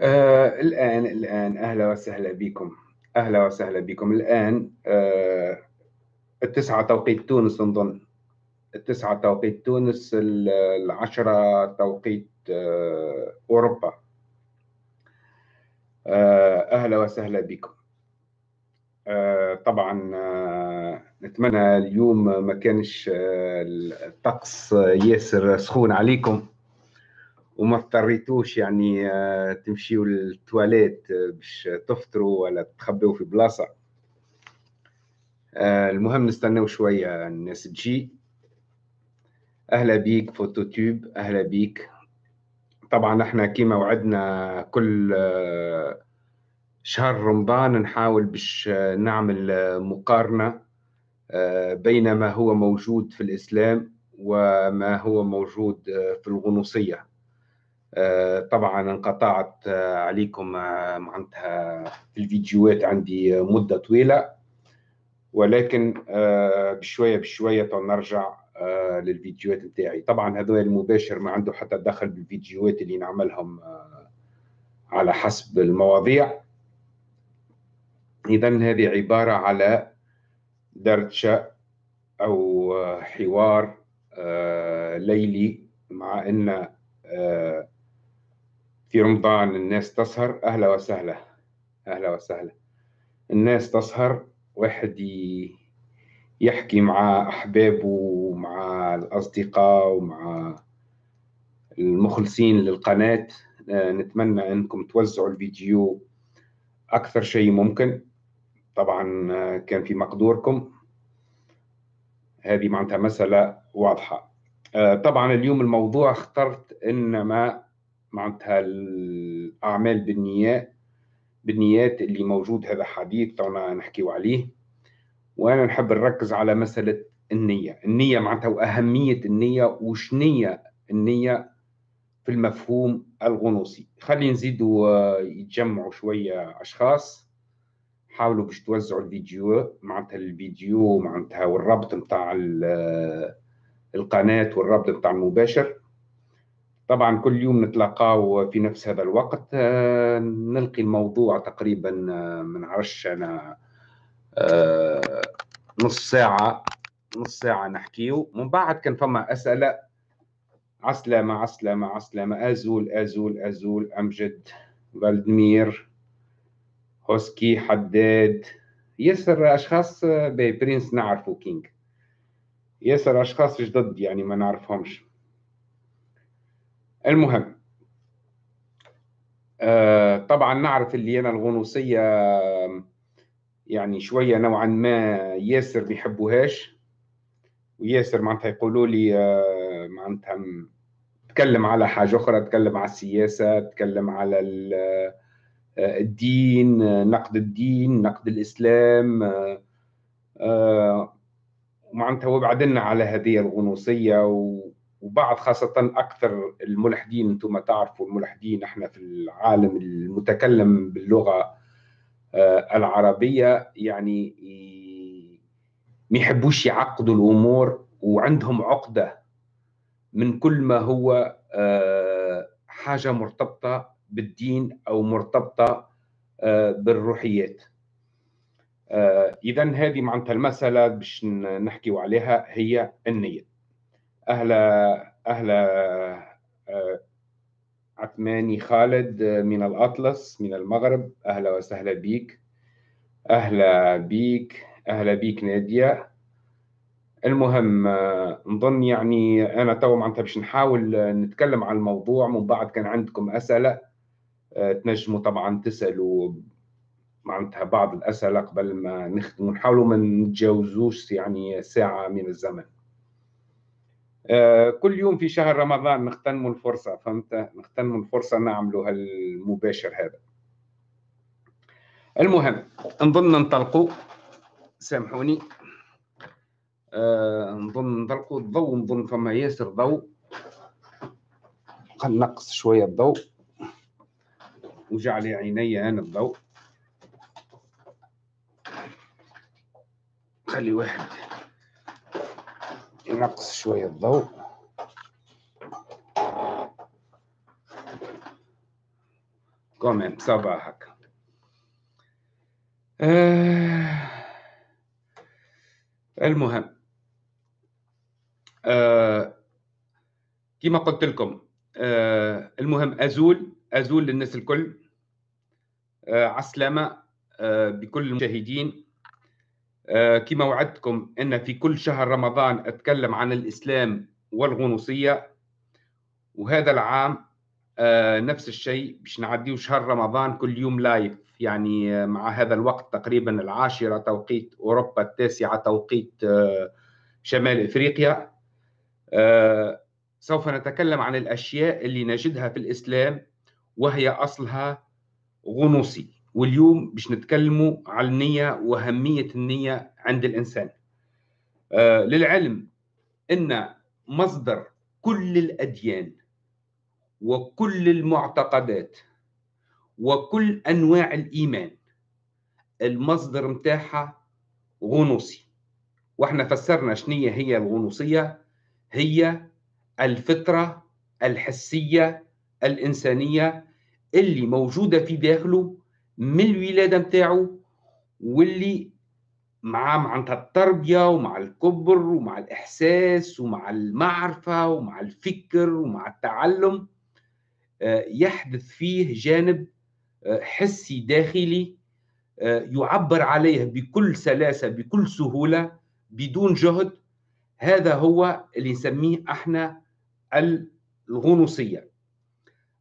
آه الآن الآن أهلا وسهلا بكم. أهلا وسهلا بكم. الآن آه التسعة توقيت تونس نظن التسعة توقيت تونس العشرة توقيت آه أوروبا. آه أهلا وسهلا بكم. آه طبعا آه نتمنى اليوم ما كانش آه الطقس ياسر سخون عليكم. وما اضطريتوش يعني آه، تمشيوا للتواليت آه، باش تفطروا ولا تخبوا في بلاصة. آه، المهم نستناو شوية الناس تجي. أهلا بيك فوتوتيوب أهلا بيك. طبعا إحنا كيما وعدنا كل شهر رمضان نحاول باش نعمل مقارنة بين ما هو موجود في الإسلام وما هو موجود في الغنوصية. طبعا انقطعت آه، عليكم آه، معناتها الفيديوهات عندي مدة طويلة. ولكن بشوية بشوية نرجع للفيديوهات نتاعي. طبعا هذا المباشر ما عنده حتى دخل بالفيديوهات اللي نعملهم على حسب المواضيع. اذا هذه عبارة على دردشة أو حوار ليلي مع إن في رمضان الناس تسهر أهلا وسهلا أهلا وسهلا. الناس تسهر واحد يحكي مع أحبابه ومع الأصدقاء ومع المخلصين للقناة. آه، نتمنى أنكم توزعوا الفيديو أكثر شيء ممكن. طبعا آه، كان في مقدوركم. هذه معناتها مسألة واضحة. آه، طبعا اليوم الموضوع اخترت إنما معناتها الأعمال بالنيات بالنيات اللي موجود هذا حديث تونا نحكيو عليه. وأنا نحب نركز على مسألة النية. النية معناتها وأهمية النية وشنية النية في المفهوم الغنوصي. خلي نزيدوا آه، يتجمعوا شوية أشخاص. حاولوا باش توزعوا الفيديو معناتها الفيديو معناتها والربط نتاع آه، القناة والربط نتاع المباشر. طبعا كل يوم نتلاقاو في نفس هذا الوقت. آه، نلقي الموضوع تقريبا آه، من عرش أنا آه، نص ساعة نص ساعة نحكيو. من بعد كان فما أسئلة. عسلامة عسلامة عسلامة. أزول أزول أزول. أمجد فالدمير هوسكي حداد. ياسر أشخاص برنس نعرفو king ياسر أشخاص جدد يعني ما نعرفهمش. المهم آه طبعا نعرف اللي أنا الغنوصية يعني شوية نوعا ما ياسر بيحبوهاش وياسر معناتها يقولوا لي آه معناتها تكلم على حاجة أخرى تكلم على السياسة تكلم على آه، الدين نقد الدين نقد الإسلام آه معناتها وبعدنا على هذه الغنوصية و وبعض خاصة أكثر الملحدين أنتم تعرفوا الملحدين إحنا في العالم المتكلم باللغة آه، العربية يعني ما يحبوش يعقدوا الأمور وعندهم عقدة من كل ما هو آه، حاجة مرتبطة بالدين أو مرتبطة آه، بالروحيات. إذا هذه معناتها المسألة باش نحكي عليها هي النية. أهلا أهلا آه، عثماني خالد من الأطلس من المغرب. أهلا وسهلا بيك. أهلا بيك. أهلا بيك نادية. المهم آه، نظن يعني أنا تو معناتها باش نحاول نتكلم عن الموضوع. من بعد كان عندكم أسئلة آه، تنجموا طبعا تسألوا معناتها بعض الأسئلة قبل ما نختم ونحاولوا ما نتجاوزوش يعني ساعة من الزمن. آه، كل يوم في شهر رمضان نغتنموا الفرصة فهمت؟ نغتنموا الفرصة نعملوا هالمباشر هذا. المهم نظن ننطلقوا سامحوني نظن ننطلقوا الضوء نظن فما ياسر ضوء. نقص شوية الضوء. وجعل عيني أنا الضوء. خلي واحد. نقص شوية الضوء. comment ça va هكا آه المهم. آه كما قلت لكم آه المهم أزول أزول للناس الكل. آه عسلامة آه بكل المشاهدين. كما وعدتكم إن في كل شهر رمضان أتكلم عن الإسلام والغنوصية وهذا العام آه نفس الشيء باش نعديه شهر رمضان كل يوم لايف يعني آه مع هذا الوقت تقريبا العاشرة توقيت أوروبا التاسعة توقيت آه شمال إفريقيا. آه سوف نتكلم عن الأشياء اللي نجدها في الإسلام وهي أصلها غنوصي. واليوم باش نتكلموا على النية وأهمية النية عند الإنسان. آه للعلم أن مصدر كل الأديان وكل المعتقدات وكل أنواع الإيمان المصدر متاعها غنوصي. وإحنا فسرنا شنية هي الغنوصية؟ هي الفطرة الحسية الإنسانية اللي موجودة في داخله من الولادة متاعه واللي مع معناتها التربية ومع الكبر ومع الإحساس ومع المعرفة ومع الفكر ومع التعلم يحدث فيه جانب حسي داخلي يعبر عليه بكل سلاسة بكل سهولة بدون جهد. هذا هو اللي نسميه إحنا الغنوصية.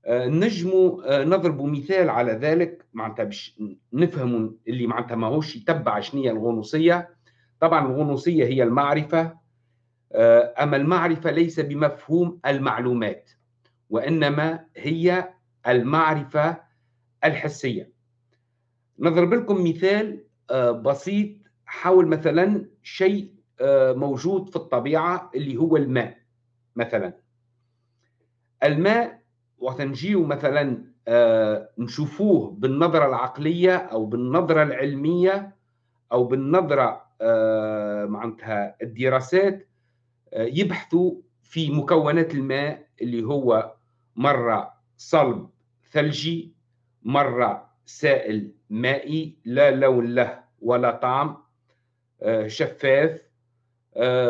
نجموا نضرب مثال على ذلك. معناتها باش نفهموا اللي معناتها ماهوش يتبع شنية الغنوصية. طبعا الغنوصية هي المعرفة أما المعرفة ليس بمفهوم المعلومات وإنما هي المعرفة الحسية. نضرب لكم مثال بسيط حول مثلا شيء موجود في الطبيعة اللي هو الماء مثلا. الماء وقت نجيو مثلا نشوفوه بالنظرة العقلية أو بالنظرة العلمية أو بالنظرة معناتها الدراسات يبحثوا في مكونات الماء اللي هو مرة صلب ثلجي مرة سائل مائي لا لون له ولا طعم شفاف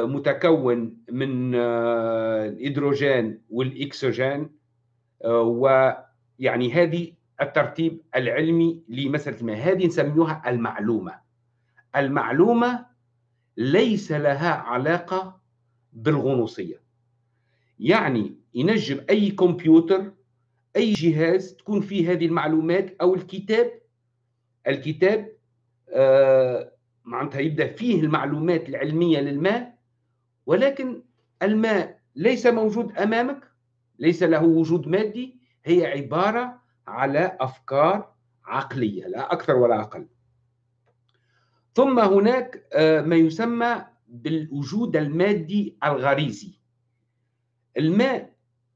متكون من الهيدروجين والاكسجين ويعني هذه الترتيب العلمي لمسألة الماء هذه نسميها المعلومة. المعلومة ليس لها علاقة بالغنوصية. يعني ينجم أي كمبيوتر أي جهاز تكون فيه هذه المعلومات أو الكتاب. الكتاب آه معناتها يبدأ فيه المعلومات العلمية للماء ولكن الماء ليس موجود أمامك. ليس له وجود مادي هي عبارة على أفكار عقلية لا أكثر ولا أقل. ثم هناك آه ما يسمى بالوجود المادي الغريزي. الماء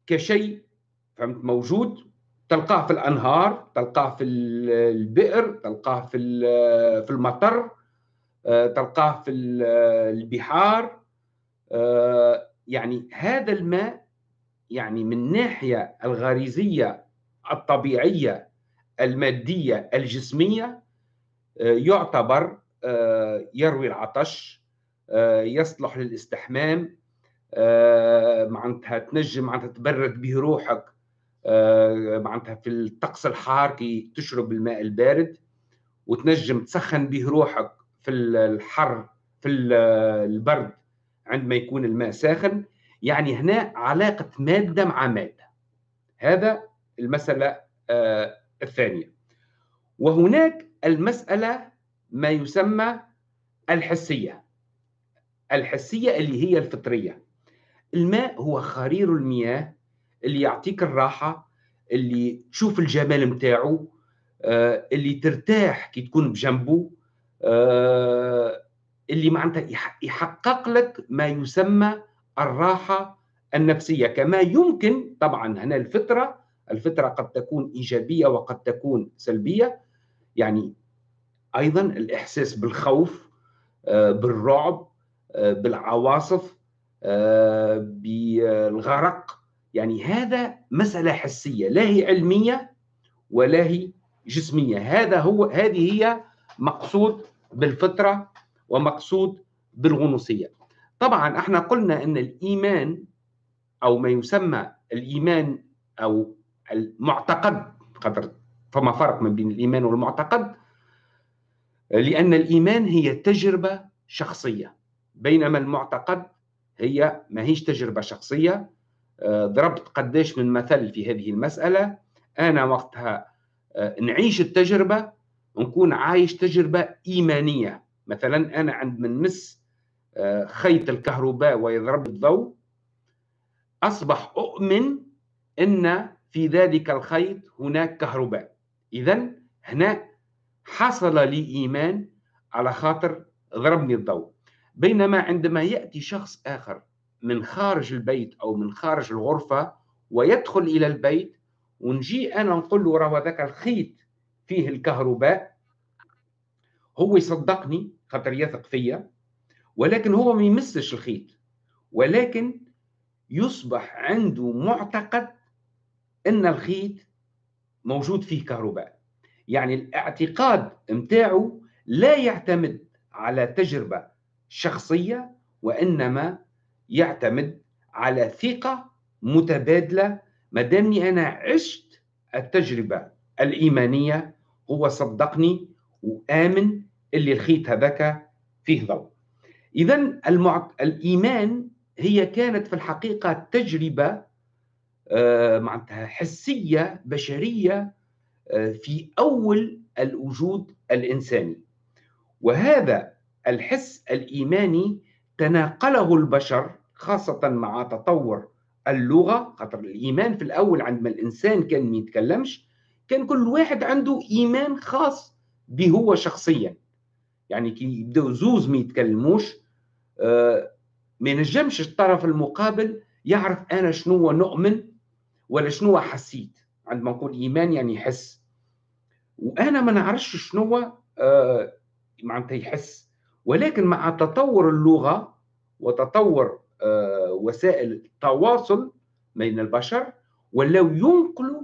كشيء فهمت موجود تلقاه في الأنهار تلقاه في البئر تلقاه في في المطر تلقاه في البحار يعني هذا الماء يعني من الناحيه الغريزية الطبيعية المادية الجسمية يعتبر يروي العطش يصلح للاستحمام آه معناتها تنجم معناتها تبرد به روحك آه معناتها في الطقس الحار كي تشرب الماء البارد وتنجم تسخن به روحك في الحر في البرد عندما يكون الماء ساخن. يعني هنا علاقة مادة مع مادة. هذا المسألة آه الثانية. وهناك المسألة ما يسمى الحسية. الحسية اللي هي الفطرية. الماء هو خرير المياه اللي يعطيك الراحة اللي تشوف الجمال متاعه آه اللي ترتاح كي تكون بجنبه آه اللي معناتها يحقق لك ما يسمى الراحة النفسية كما يمكن طبعا هنا الفطرة الفطرة قد تكون إيجابية وقد تكون سلبية يعني أيضا الإحساس بالخوف آه بالرعب بالعواصف بالغرق يعني هذا مسألة حسية لا هي علمية ولا هي جسمية هذا هو هذه هي مقصود بالفطرة ومقصود بالغنوصية. طبعا إحنا قلنا إن الإيمان أو ما يسمى الإيمان أو المعتقد قدر فما فرق ما بين الإيمان والمعتقد؟ لأن الإيمان هي تجربة شخصية بينما المعتقد هي ما هيش تجربة شخصية. آه، ضربت قديش من مثل في هذه المسألة. أنا وقتها آه، نعيش التجربة ونكون عايش تجربة إيمانية. مثلا أنا عند من مس خيط الكهرباء ويضرب الضوء أصبح أؤمن أن في ذلك الخيط هناك كهرباء. إذا هنا حصل لي إيمان على خاطر ضربني الضوء. بينما عندما يأتي شخص آخر من خارج البيت أو من خارج الغرفة ويدخل إلى البيت ونجي أنا نقول له راه ذاك الخيط فيه الكهرباء؟ هو يصدقني خاطر يثق فيا. ولكن هو ما يمسش الخيط. ولكن يصبح عنده معتقد إن الخيط موجود فيه كهرباء. يعني الاعتقاد متاعه لا يعتمد على تجربة شخصية وإنما يعتمد على ثقة متبادلة. ما دامني أنا عشت التجربة الإيمانية هو صدقني وآمن اللي الخيط هذاك فيه ضوء. اذا المعت... الإيمان هي كانت في الحقيقة تجربة آه، معناتها حسية بشرية آه، في أول الوجود الإنساني. وهذا الحس الإيماني تناقله البشر خاصة مع تطور اللغة خاطر الإيمان في الأول عندما الإنسان كان ما يتكلمش كان كل واحد عنده إيمان خاص به هو شخصيا. يعني كي يبداو زوز ما يتكلموش ما ينجمش الطرف المقابل يعرف أنا شنو نؤمن ولا شنو حسيت عندما نقول إيمان يعني يحس وأنا ما نعرفش شنو آه معناتها يحس. ولكن مع تطور اللغة وتطور آه وسائل التواصل بين البشر ولاو ينقلوا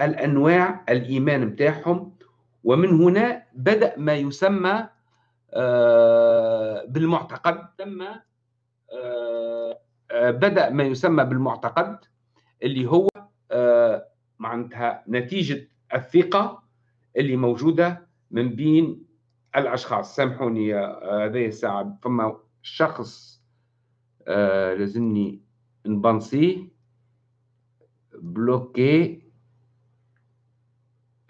الأنواع الإيمان بتاعهم ومن هنا بدأ ما يسمى آه بالمعتقد. ثم آه، آه، بدأ ما يسمى بالمعتقد اللي هو آه، معناتها نتيجة الثقة اللي موجودة من بين الأشخاص. سامحوني هذه الساعة فما شخص لازمني نبنسيه bloquer.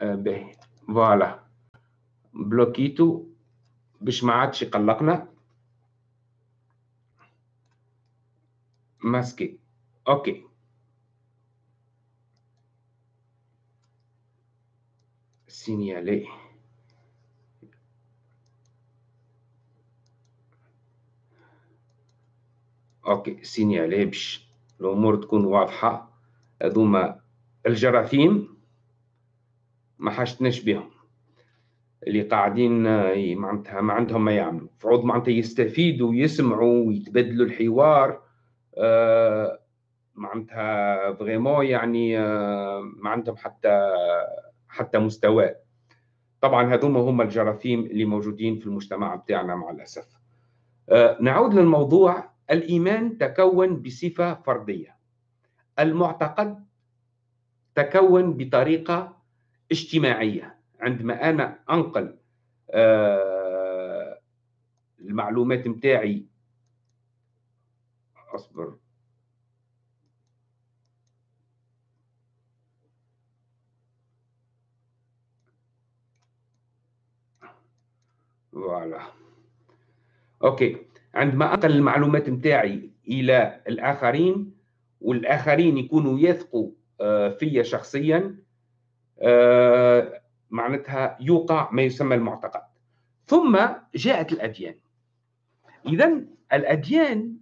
به. voilà. بلوكيتو. باش ما عادش يقلقنا masquer. OK. signaler. OK. signaler باش الأمور تكون واضحة. هذوما الجراثيم ما حاجتناش بهم. اللي قاعدين معناتها ما عندهم ما يعملوا. فعود معناتها يستفيدوا ويسمعوا ويتبادلوا الحوار آه معناتها فريمون يعني آه ما عندهم حتى حتى مستوى. طبعا هذوما هم الجراثيم اللي موجودين في المجتمع بتاعنا مع الأسف. آه نعود للموضوع. الإيمان تكون بصفة فردية. المعتقد تكون بطريقة اجتماعية. عندما أنا أنقل آه المعلومات متاعي. أصبر. voilà. OK. عندما أنقل المعلومات متاعي إلى الآخرين والآخرين يكونوا يثقوا آه، فيا شخصيا آه، معناتها يوقع ما يسمى المعتقد. ثم جاءت الأديان. اذا الأديان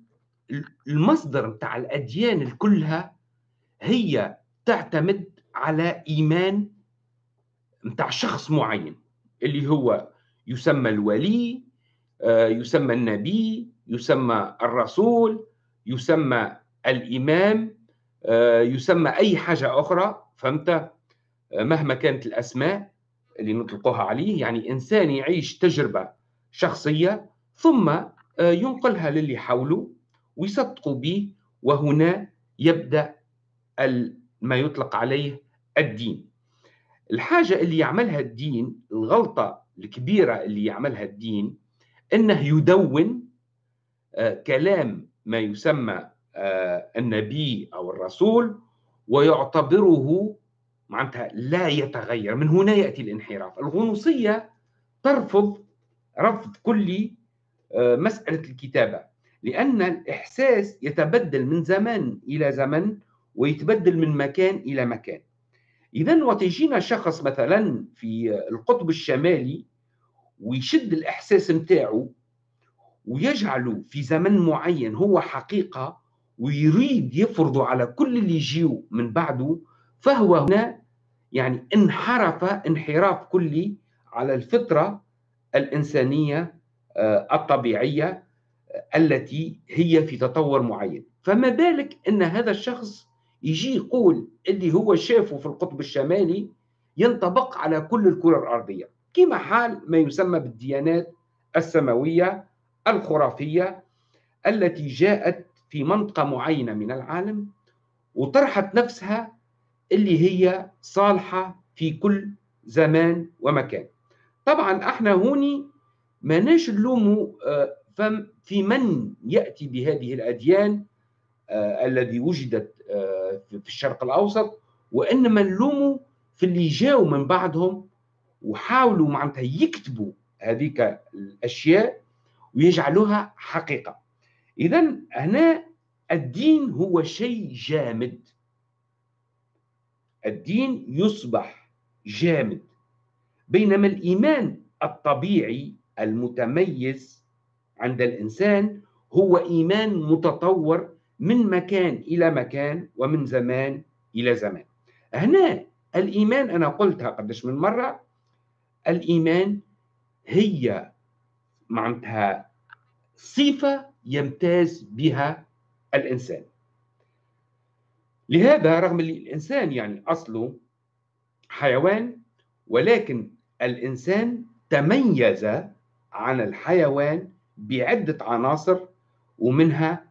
المصدر بتاع الأديان كلها هي تعتمد على إيمان بتاع شخص معين اللي هو يسمى الولي آه، يسمى النبي يسمى الرسول يسمى الإمام آه، يسمى أي حاجة أخرى فهمت؟ مهما كانت الأسماء. اللي نطلقوها عليه يعني إنسان يعيش تجربة شخصية ثم ينقلها للي حوله ويصدقوا به وهنا يبدأ ما يطلق عليه الدين. الحاجة اللي يعملها الدين الغلطة الكبيرة اللي يعملها الدين أنه يدون آه، كلام ما يسمى آه، النبي أو الرسول ويعتبره معناتها لا يتغير من هنا يأتي الانحراف. الغنوصية ترفض رفض كلي آه، مسألة الكتابة لأن الإحساس يتبدل من زمان إلى زمن ويتبدل من مكان إلى مكان. إذا وتجينا شخص مثلا في القطب الشمالي ويشد الإحساس متاعه ويجعله في زمن معين هو حقيقة ويريد يفرضه على كل اللي يجيو من بعده فهو هنا يعني انحرف انحراف كلي على الفطرة الإنسانية آه، الطبيعية آه، التي هي في تطور معين. فما بالك أن هذا الشخص يجي يقول اللي هو شافه في القطب الشمالي ينطبق على كل الكرة الأرضية. كما حال ما يسمى بالديانات السماوية الخرافية التي جاءت في منطقة معينة من العالم وطرحت نفسها اللي هي صالحة في كل زمان ومكان. طبعا إحنا هوني ما ناش نلوموا آه، في من يأتي بهذه الأديان آه، الذي وجدت آه، في الشرق الأوسط وإنما نلوموا في اللي جاوا من بعدهم وحاولوا معناتها يكتبوا هذيك الأشياء ويجعلوها حقيقة. إذا هنا الدين هو شيء جامد. الدين يصبح جامد بينما الإيمان الطبيعي المتميز عند الإنسان هو إيمان متطور من مكان إلى مكان ومن زمان إلى زمان. هنا الإيمان أنا قلتها قدش من مرة الإيمان هي معناتها صفة يمتاز بها الإنسان. لهذا رغم أن الإنسان يعني أصله حيوان ولكن الإنسان تميز عن الحيوان بعدة عناصر ومنها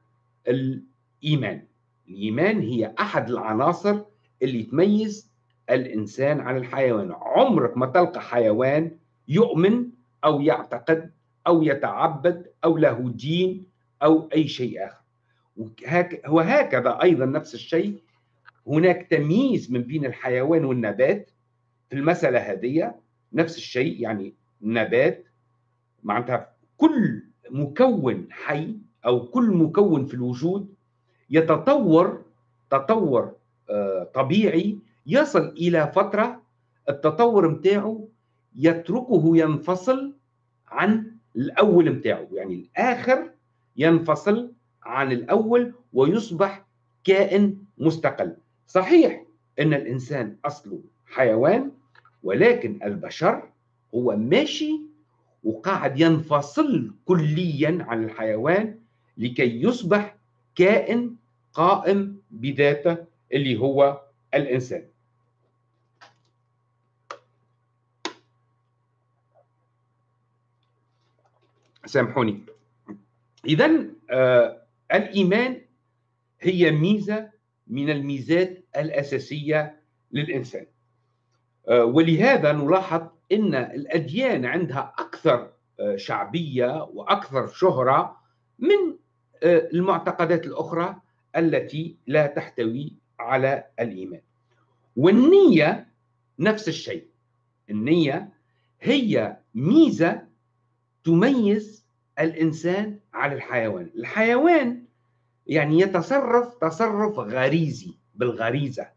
الإيمان. الإيمان هي أحد العناصر اللي تميز الإنسان عن الحيوان. عمرك ما تلقى حيوان يؤمن أو يعتقد أو يتعبد أو له دين أو أي شيء آخر. وهكذا أيضا نفس الشيء هناك تمييز من بين الحيوان والنبات في المسألة هذه نفس الشيء يعني نبات معناتها كل مكون حي أو كل مكون في الوجود يتطور تطور آه، طبيعي يصل إلى فترة التطور متاعه يتركه ينفصل عن الأول متاعه يعني الآخر ينفصل عن الأول ويصبح كائن مستقل. صحيح أن الإنسان أصله حيوان ولكن البشر هو ماشي وقاعد ينفصل كليا عن الحيوان لكي يصبح كائن قائم بذاته اللي هو الإنسان. سامحوني. إذا آه الإيمان هي ميزة من الميزات الأساسية للإنسان. آه ولهذا نلاحظ أن الأديان عندها أكثر آه شعبية وأكثر شهرة من آه، المعتقدات الأخرى التي لا تحتوي على الإيمان. والنية نفس الشيء. النية هي ميزة تميز الإنسان على الحيوان. الحيوان يعني يتصرف تصرف غريزي. بالغريزة.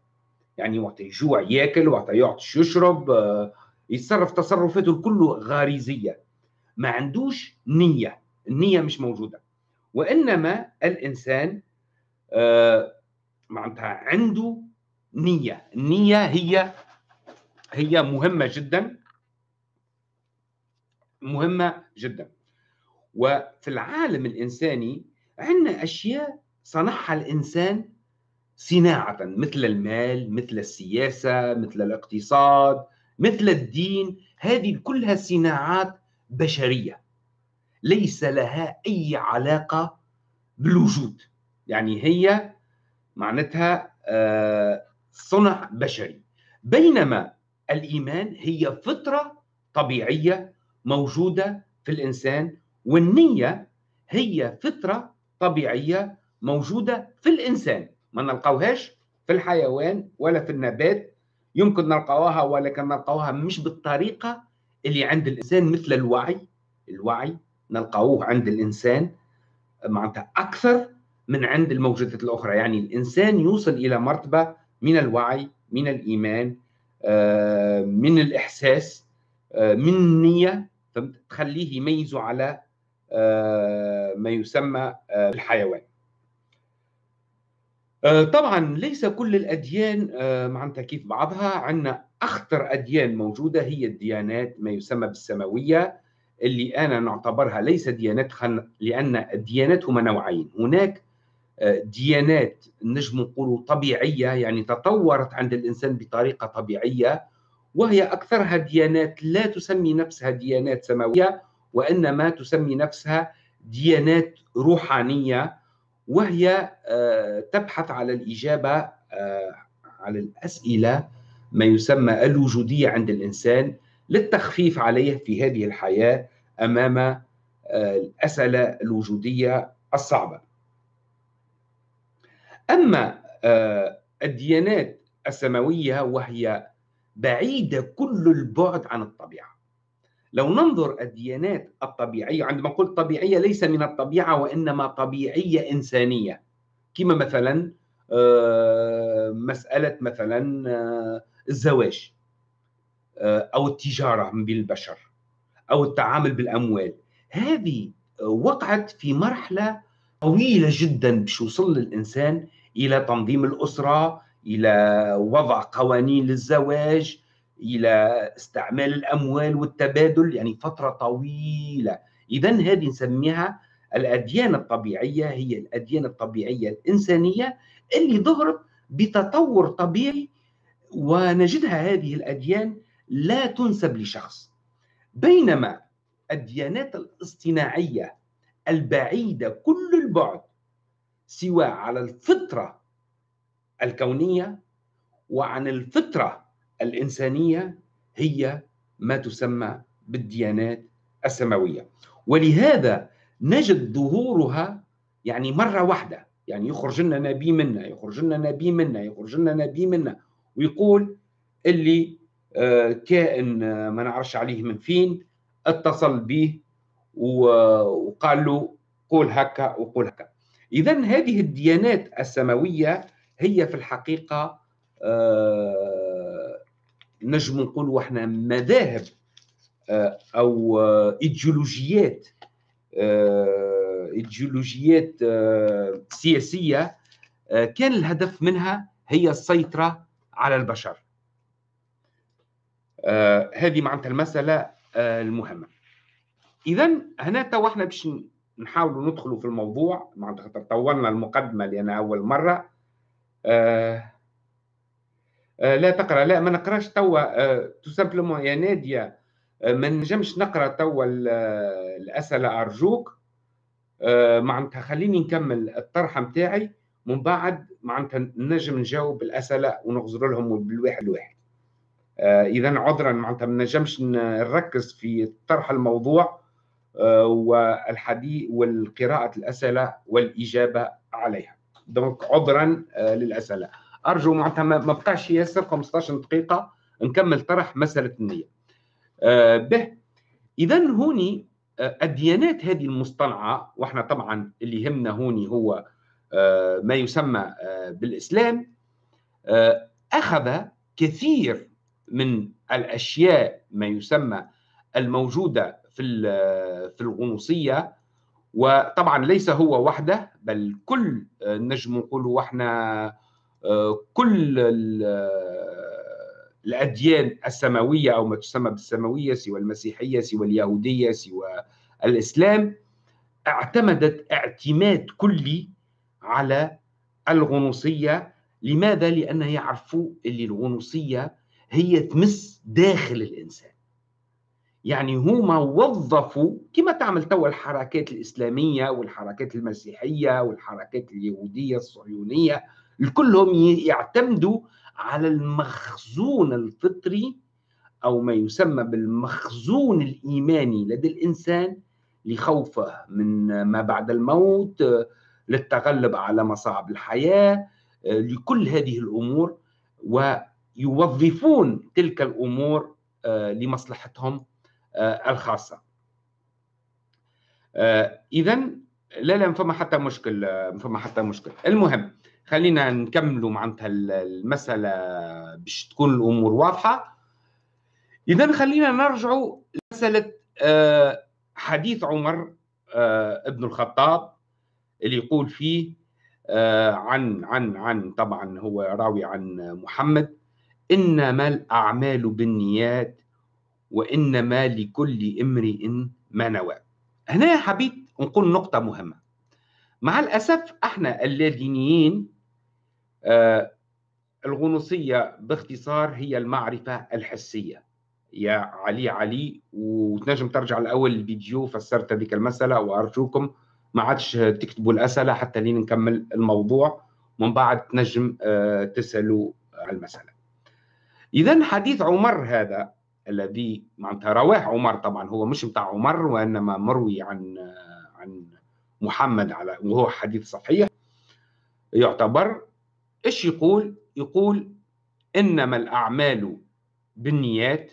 يعني وقت يجوع ياكل وقت يعطش يشرب آه، يتصرف تصرفاته كله غريزية. ما عندوش نية النية مش موجودة. وإنما الإنسان آه، معناتها عنده نية. النية هي هي مهمة جدا. مهمة جدا. وفي العالم الإنساني عندنا أشياء صنعها الإنسان صناعة مثل المال مثل السياسة مثل الاقتصاد مثل الدين. هذه كلها صناعات بشرية. ليس لها أي علاقة بالوجود. يعني هي معناتها آه، صنع بشري. بينما الإيمان هي فطرة طبيعية موجودة في الإنسان والنية هي فطرة طبيعية موجودة في الإنسان. ما نلقاوهاش في الحيوان ولا في النبات. يمكن نلقاوها ولكن نلقاوها مش بالطريقة اللي عند الإنسان مثل الوعي. الوعي نلقاوه عند الإنسان معناتها أكثر من عند الموجودات الأخرى. يعني الإنسان يوصل إلى مرتبة من الوعي من الإيمان آه، من الإحساس آه، من النية تخليه يميزه على آه، ما يسمى الحيوان طبعا ليس كل الأديان معناتها كيف بعضها عندنا أخطر أديان موجودة هي الديانات ما يسمى بالسماوية اللي أنا نعتبرها ليس ديانات خن... لأن الديانات هما نوعين. هناك ديانات نجم نقولوا طبيعية يعني تطورت عند الإنسان بطريقة طبيعية وهي أكثرها ديانات لا تسمي نفسها ديانات سماوية وإنما تسمي نفسها ديانات روحانية. وهي آه، تبحث على الإجابة آه، على الأسئلة ما يسمى الوجودية عند الإنسان للتخفيف عليه في هذه الحياة أمام آه، الأسئلة الوجودية الصعبة. أما الديانات السماوية وهي بعيدة كل البعد عن الطبيعة. لو ننظر الديانات الطبيعية عندما قلت طبيعية ليس من الطبيعة وإنما طبيعية إنسانية. كما مثلا آه، مسألة مثلا آه، الزواج أو التجارة بين البشر أو التعامل بالأموال. هذه وقعت في مرحلة طويلة جدا باش يوصل للإنسان إلى تنظيم الأسرة إلى وضع قوانين للزواج إلى استعمال الأموال والتبادل يعني فترة طويلة. إذا هذه نسميها الأديان الطبيعية هي الأديان الطبيعية الإنسانية اللي ظهرت بتطور طبيعي ونجدها هذه الأديان لا تنسب لشخص. بينما الديانات الاصطناعية البعيدة كل البعد سواء على الفطرة الكونية وعن الفطرة الإنسانية هي ما تسمى بالديانات السماوية. ولهذا نجد ظهورها يعني مرة واحدة. يعني يخرج لنا نبي منا يخرج لنا نبي منا يخرج لنا نبي منا. ويقول اللي آه، كائن آه، ما نعرفش عليه من فين اتصل به وقال له قول هكا وقول هكا. إذا هذه الديانات السماوية هي في الحقيقة آه، نجم نقول إحنا مذاهب آه، أو إيديولوجيات آه، إيديولوجيات سياسية كان الهدف منها هي السيطرة على البشر. هذه معناتها المسألة المهمة. إذا هنا تو إحنا باش نحاولوا ندخلوا في الموضوع معناتها طولنا أول مرة آه آه لا تقرأ لا ما نقراش توا آه تو simplement يا نادية آه ما نجمش نقرأ توا الأسئلة أرجوك. آه معناتها خليني نكمل الطرحة نتاعي من بعد معناتها نجم نجاوب الأسئلة ونغزر لهم بالواحد الواحد. آه إذا عذرا معناتها ما نجمش نركز في طرح الموضوع آه، والحديث والقراءة الأسئلة والإجابة عليها. دونك عذرا آه، أرجو معناتها ما بقاش ياسر 15 دقيقة نكمل طرح مسألة النية. آه، به. إذا هوني الديانات هذه المصطنعة وإحنا طبعا اللي يهمنا هوني هو ما يسمى بالإسلام أخذ كثير من الأشياء ما يسمى الموجودة في في الغنوصية وطبعا ليس هو وحده بل كل نجم نقولوا إحنا كل الأديان السماوية أو ما تسمى بالسماوية سوى المسيحية سوى اليهودية سوى الإسلام اعتمدت اعتماد كلي على الغنوصية لماذا؟ لأن يعرفوا اللي الغنوصية هي تمس داخل الإنسان يعني هما وظفوا كما تعمل توا الحركات الإسلامية والحركات المسيحية والحركات اليهودية الصهيونية كلهم يعتمدوا على المخزون الفطري أو ما يسمى بالمخزون الإيماني لدى الإنسان لخوفه من ما بعد الموت للتغلب على مصاعب الحياة لكل هذه الأمور ويوظفون تلك الأمور آه، لمصلحتهم آه، الخاصة. آه، إذا لا لا فما حتى مشكل فما حتى مشكل. المهم خلينا نكملوا معناتها المسألة باش تكون الأمور واضحة. إذا خلينا نرجعوا لمسألة حديث عمر ابن الخطاب اللي يقول فيه عن عن عن طبعا هو راوي عن محمد إنما الأعمال بالنيات وإنما لكل امرئ ما نوى. هنا حبيت نقول نقطة مهمة. مع الأسف إحنا اللادينيين آه الغنوصية باختصار هي المعرفة الحسية. يا علي علي وتنجم ترجع لأول الفيديو فسرت هذيك المسألة وأرجوكم ما عادش تكتبوا الأسئلة حتى لين نكمل الموضوع. ومن بعد تنجم آه، تسألوا على المسألة. اذا حديث عمر هذا الذي معناتها رواه عمر طبعا هو مش بتاع عمر وإنما مروي عن آه، عن محمد على وهو حديث صحيح. يعتبر إيش يقول؟ يقول إنما الأعمال بالنيات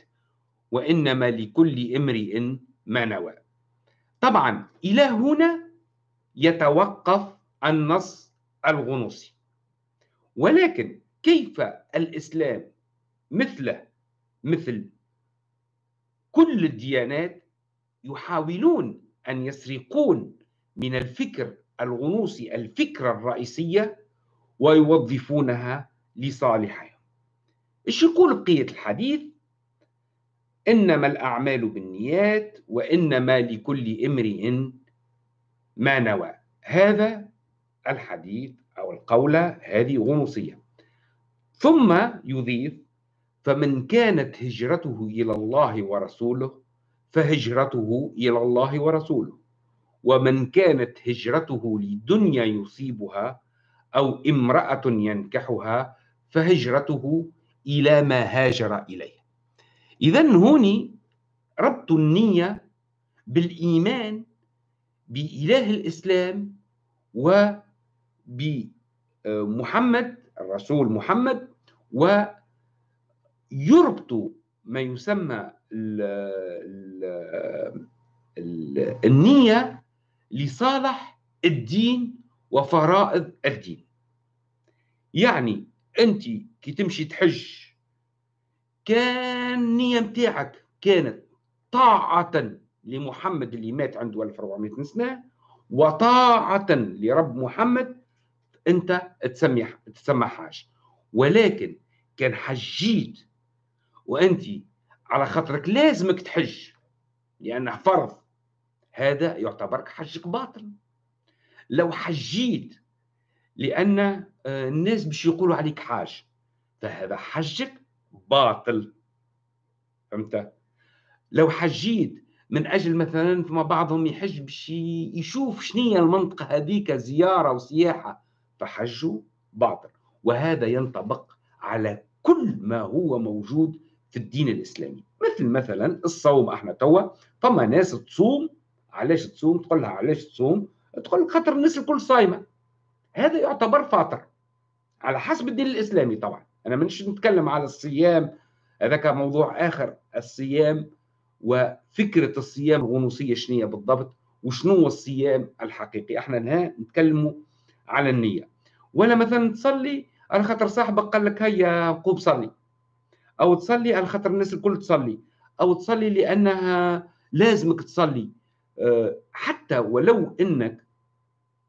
وإنما لكل امرئ ما نوى. طبعا إلى هنا يتوقف النص الغنوصي ولكن كيف الإسلام مثله مثل كل الديانات يحاولون أن يسرقون من الفكر الغنوصي الفكرة الرئيسية ويوظفونها لصالحهم. إيش يقول بقيه الحديث؟ إنما الأعمال بالنيات وإنما لكل امرئ ما نوى. هذا الحديث أو القولة هذه غنوصية. ثم يضيف فمن كانت هجرته إلى الله ورسوله فهجرته إلى الله ورسوله. ومن كانت هجرته لدنيا يصيبها أو امرأة ينكحها فهجرته إلى ما هاجر إليه. إذا هوني ربط النية بالإيمان بإله الإسلام وبمحمد الرسول محمد ويربط ما يسمى ال ال ال النية لصالح الدين وفرائض الدين. يعني أنت كي تمشي تحج كان النية متاعك كانت طاعة لمحمد اللي مات عنده 1400 سنة وطاعة لرب محمد أنت تسمي تسمى حاج ولكن كان حجيت وأنت على خاطرك لازمك تحج لأنه فرض. هذا يعتبر حجك باطل. لو حجيت لأن آه، الناس باش يقولوا عليك حاج فهذا حجك باطل. فهمت؟ لو حجيت من أجل مثلا فما بعضهم يحج باش يشوف شنية المنطقة هذيك زيارة وسياحة فحجوا باطل. وهذا ينطبق على كل ما هو موجود في الدين الإسلامي. مثل مثلا الصوم إحنا توا فما ناس تصوم علاش تصوم؟ تقول لها علاش تصوم؟ تقول خاطر الناس الكل صايمة. هذا يعتبر فاطر. على حسب الدين الإسلامي طبعا. أنا مش نتكلم على الصيام. هذاك موضوع آخر الصيام وفكرة الصيام الغنوصية شنو بالضبط وشنو هو الصيام الحقيقي. إحنا نها نتكلموا على النية. ولا مثلا تصلي على خاطر صاحبك قال لك هيا قوم صلي. أو تصلي على خاطر الناس الكل تصلي. أو تصلي لأنها لازمك تصلي. أه، حتى ولو إنك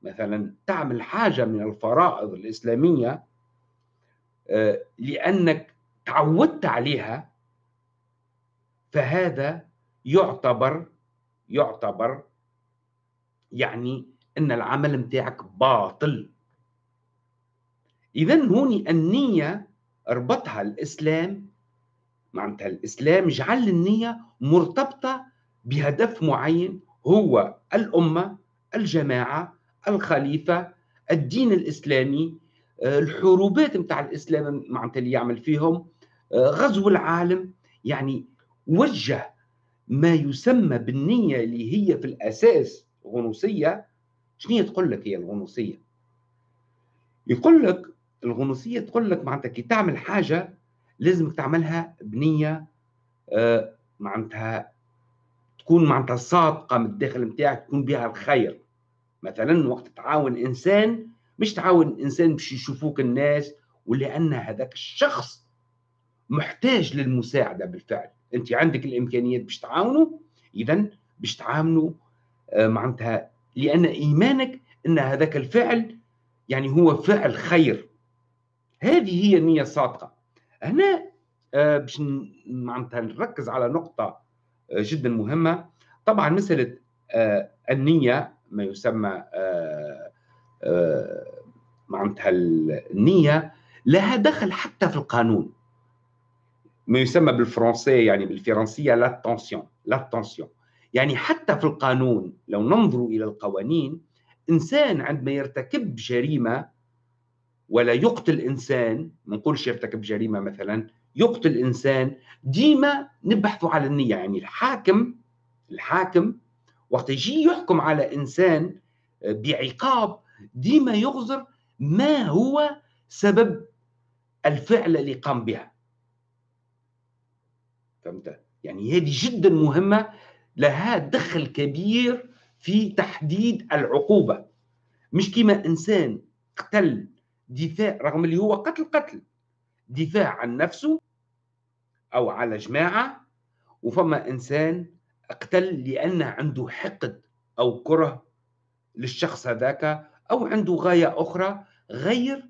مثلا تعمل حاجة من الفرائض الإسلامية أه، لأنك تعودت عليها فهذا يعتبر يعتبر يعني إن العمل متاعك باطل. إذا هون النية ربطها الإسلام معناتها الإسلام جعل النية مرتبطة بهدف معين هو الأمة الجماعة الخليفة الدين الإسلامي الحروبات متاع الإسلام معناتها اللي يعمل فيهم غزو العالم. يعني وجه ما يسمى بالنية اللي هي في الأساس غنوصية شنو تقول لك هي الغنوصية؟ يقول لك الغنوصية تقول لك معناتها كي تعمل حاجة لازمك تعملها بنية آه، معناتها تكون معناتها صادقة من الداخل نتاعك تكون بها الخير. مثلا وقت تعاون إنسان مش تعاون إنسان باش يشوفوك الناس ولأن هذاك الشخص محتاج للمساعدة بالفعل. أنت عندك الإمكانيات باش تعاونوا إذا باش تعاملوا آه، معناتها لأن إيمانك أن هذاك الفعل يعني هو فعل خير. هذه هي النية الصادقة. هنا آه، باش معناتها نركز على نقطة آه، جدا مهمة. طبعا مسألة آه، النية ما يسمى معناتها النية لها دخل حتى في القانون. ما يسمى بالفرنسية يعني بالفرنسية لاتونسيون لاتونسيون يعني حتى في القانون لو ننظر إلى القوانين إنسان عندما يرتكب جريمة ولا يقتل إنسان ما نقولش يرتكب جريمة مثلا يقتل إنسان ديما نبحثوا على النية. يعني الحاكم الحاكم وقت يجي يحكم على إنسان بعقاب ديما يغزر ما هو سبب الفعل اللي قام بها. فهمت؟ يعني هذه جدا مهمة لها دخل كبير في تحديد العقوبة. مش كما إنسان قتل دفاع رغم اللي هو قتل قتل. دفاع عن نفسه أو على جماعة وفما إنسان أقتل لأنه عنده حقد أو كره للشخص هذاك أو عنده غاية أخرى غير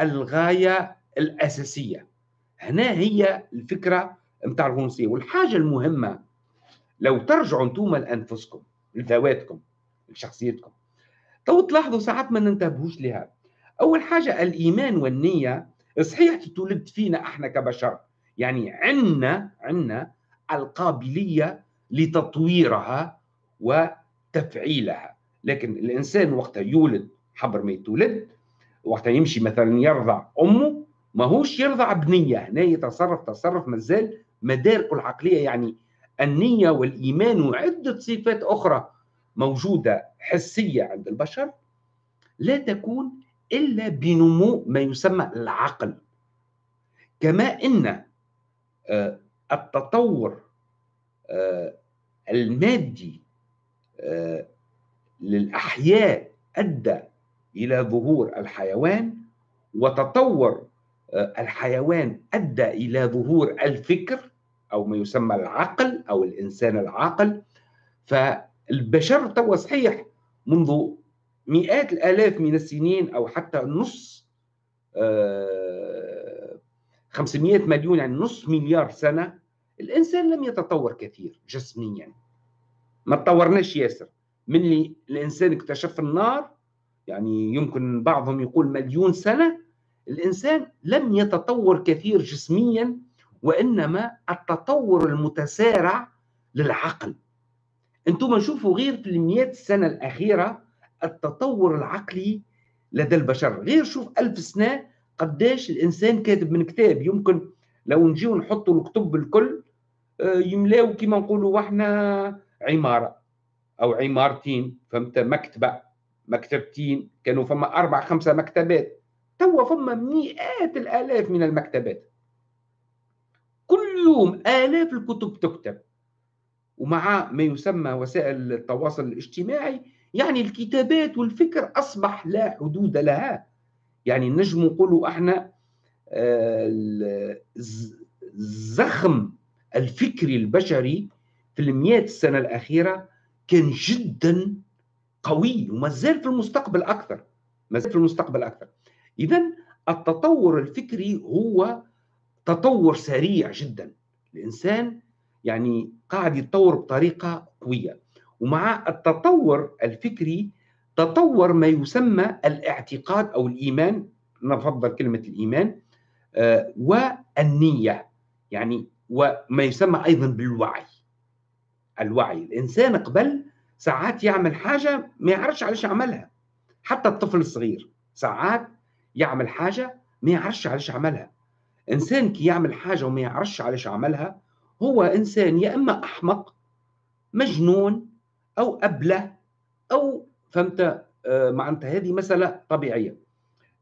الغاية الأساسية. هنا هي الفكرة متاع الغنوصية والحاجة المهمة لو ترجعوا أنتم لأنفسكم لذواتكم لشخصيتكم تو تلاحظوا ساعات ما ننتبهوش لها. أول حاجة الإيمان والنية صحيح تولد فينا إحنا كبشر يعني عندنا عندنا القابلية لتطويرها وتفعيلها. لكن الإنسان وقت يولد حبر ما يتولد وقت يمشي مثلا يرضع أمه ماهوش يرضع بنية. هنا يتصرف تصرف مازال مداركه العقلية يعني النية والإيمان وعدة صفات أخرى موجودة حسية عند البشر لا تكون إلا بنمو ما يسمى العقل. كما إن آه، التطور آه، المادي آه، للأحياء أدى إلى ظهور الحيوان وتطور الحيوان أدى إلى ظهور الفكر أو ما يسمى العقل أو الإنسان العاقل. فالبشر توا صحيح منذ مئات الآلاف من السنين أو حتى نص 500 آه، مليون يعني نص مليار سنة الإنسان لم يتطور كثير جسميا. ما تطورناش ياسر. من اللي الإنسان اكتشف النار يعني يمكن بعضهم يقول مليون سنة الإنسان لم يتطور كثير جسميا وإنما التطور المتسارع للعقل. أنتم شوفوا غير في المئات السنة الأخيرة التطور العقلي لدى البشر. غير شوف ألف سنة قداش الإنسان كاتب من كتاب. يمكن لو نجيو نحطوا الكتب الكل آه، يملاو كما نقولوا إحنا عمارة أو عمارتين فهمت؟ مكتبة مكتبتين كانوا فما أربع خمسة مكتبات. توا فما مئات الآلاف من المكتبات. كل يوم آلاف الكتب تكتب. ومع ما يسمى وسائل التواصل الاجتماعي يعني الكتابات والفكر أصبح لا حدود لها. يعني نجم نقولوا إحنا آه، زخم الفكري البشري في المئات السنة الأخيرة كان جدا قوي وما زال في المستقبل أكثر ما زال في المستقبل أكثر. إذا التطور الفكري هو تطور سريع جدا. الإنسان يعني قاعد يتطور بطريقة قوية. ومع التطور الفكري تطور ما يسمى الاعتقاد أو الإيمان نفضل كلمة الإيمان والنية يعني وما يسمى أيضا بالوعي. الوعي الإنسان قبل ساعات يعمل حاجة ما يعرفش علاش عملها. حتى الطفل الصغير ساعات يعمل حاجة ما يعرفش علاش عملها. إنسان كي يعمل حاجة وما يعرفش علاش عملها هو إنسان يا إما أحمق مجنون أو أبلة أو فهمت آه، معناتها هذه مسألة طبيعية.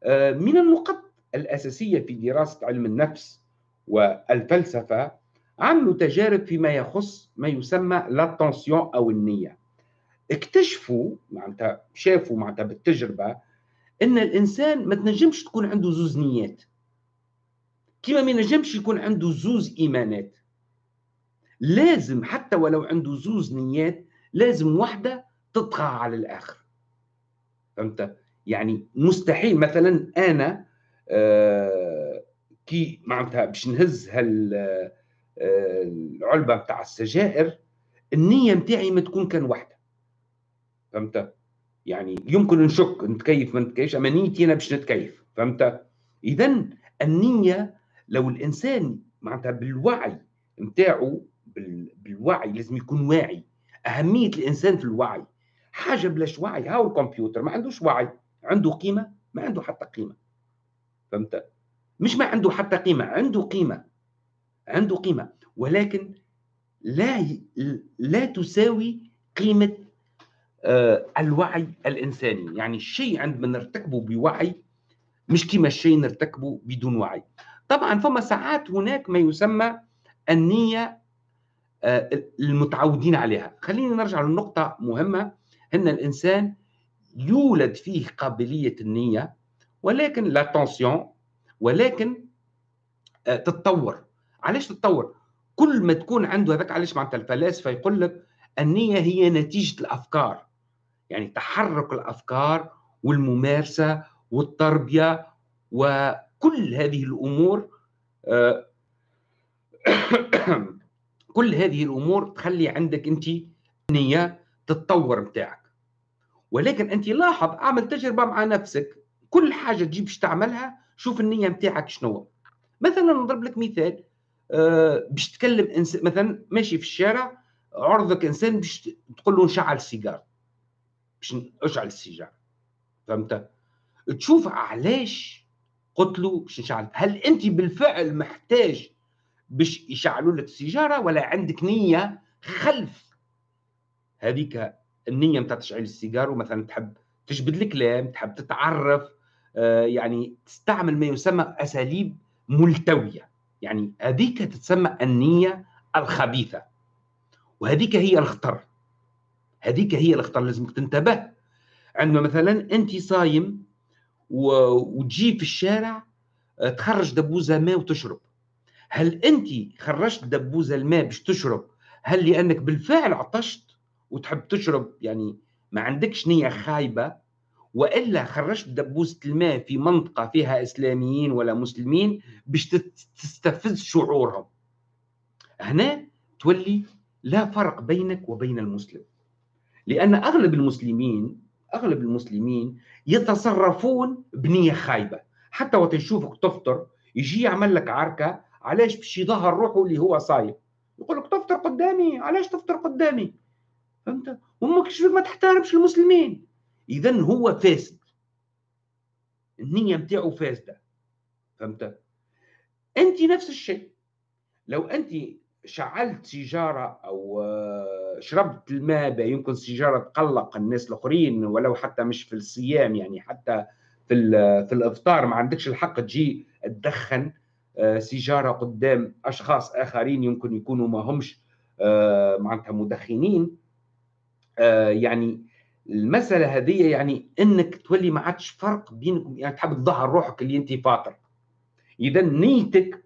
آه، من النقط الأساسية في دراسة علم النفس والفلسفة عملوا تجارب فيما يخص ما يسمى لاتونسيون أو النية. اكتشفوا معناتها شافوا معناتها بالتجربة أن الإنسان ما تنجمش تكون عنده زوز نيات. كما ما ينجمش يكون عنده زوز إيمانات. لازم حتى ولو عنده زوز نيات لازم واحدة تطغى على الآخر. فهمت؟ يعني مستحيل. مثلا أنا كي معناتها باش نهز هال آه، العلبة بتاع السجائر النية متاعي ما تكون كان واحدة فهمت؟ يعني يمكن نشك نتكيف ما نتكيفش أما نيتي أنا باش نتكيف. فهمت؟ اذا النية لو الإنسان معناتها بالوعي نتاعو بالوعي لازم يكون واعي. أهمية الإنسان في الوعي. حاجة بلاش وعي. هاو الكمبيوتر؟ ما عندوش وعي. عنده قيمة؟ ما عنده حتى قيمة. فهمت؟ مش ما عنده حتى قيمة عنده قيمة عنده قيمة ولكن لا لا تساوي قيمة آه، الوعي الإنساني. يعني الشيء عندما نرتكبه بوعي مش كما الشيء نرتكبه بدون وعي. طبعا فما ساعات هناك ما يسمى النية آه، المتعودين عليها. خلينا نرجع لنقطة مهمة إن الإنسان يولد فيه قابلية النية ولكن لا ولكن آه، تتطور. علاش تتطور؟ كل ما تكون عنده هذاك علاش معناتها الفلاسفة يقول لك النية هي نتيجة الأفكار. يعني تحرك الأفكار والممارسة والتربية وكل هذه الأمور آه، كل هذه الأمور تخلي عندك أنت نية تتطور بتاعك ولكن أنت لاحظ أعمل تجربة مع نفسك. كل حاجة تجيب باش تعملها شوف النية بتاعك شنو. مثلا نضرب لك مثال أه باش تكلم انسان مثلا ماشي في الشارع عرضك إنسان باش تقول له نشعل سيجاره باش اشعل السيجاره فهمت؟ تشوف علاش قلت له باش نشعل هل أنت بالفعل محتاج باش يشعلوا لك السيجارة ولا عندك نية خلف هذيك النية نتاع تشعيل السيجاره مثلا تحب تجبد الكلام تحب تتعرف يعني تستعمل ما يسمى أساليب ملتوية. يعني هذيك تتسمى النية الخبيثة. وهذيك هي الخطر هذيك هي الخطر لازمك تنتبه. عندما مثلا أنت صايم. وتجي في الشارع آه، تخرج دبوزة ماء وتشرب. هل أنت خرجت دبوزة الماء باش تشرب؟ هل لأنك بالفعل عطشت وتحب تشرب؟ يعني ما عندكش نية خايبة وإلا خرجت دبوزه الماء في منطقة فيها إسلاميين ولا مسلمين باش تستفز شعورهم. هنا تولي لا فرق بينك وبين المسلم. لأن أغلب المسلمين أغلب المسلمين يتصرفون بنية خايبة. حتى وقت يشوفك تفطر يجي يعمل لك عركة علاش باش يظهر روحه اللي هو صايم؟ يقول لك تفطر قدامي علاش تفطر قدامي؟ فهمت؟ أمك ما تحترمش المسلمين. اذا هو فاسد. النيه نتاعو فاسدة. فهمت؟ أنت نفس الشيء. لو أنت شعلت سيجارة أو آه، شربت الماء يمكن سيجاره تقلق الناس الآخرين ولو حتى مش في الصيام يعني حتى في في الإفطار ما عندكش الحق تجي تدخن آه، سيجارة قدام أشخاص آخرين يمكن يكونوا ما همش آه، معناتها مدخنين. يعني المسألة هذه يعني إنك تولي ما عادش فرق بينك يعني تحب تظهر روحك اللي انت فاطر. اذا نيتك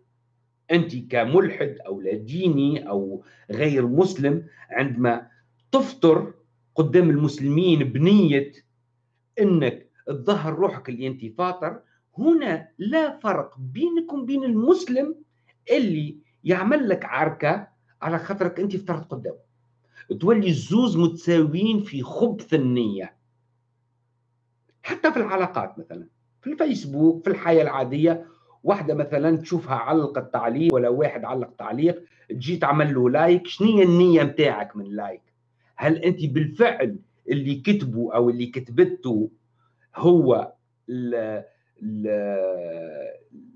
انت كملحد أو لا ديني أو غير مسلم عندما تفطر قدام المسلمين بنية إنك تظهر روحك اللي انت فاطر هنا لا فرق بينك وبين المسلم اللي يعمل لك عركة على خاطرك انت فطرت قدامه. تولي الزوز متساويين في خبث النية. حتى في العلاقات مثلا في الفيسبوك في الحياة العادية واحدة مثلا تشوفها علقت تعليق ولا واحد علق تعليق تجي تعمل له like شنو هي النية متاعك من like؟ هل أنت بالفعل اللي كتبه أو اللي كتبته هو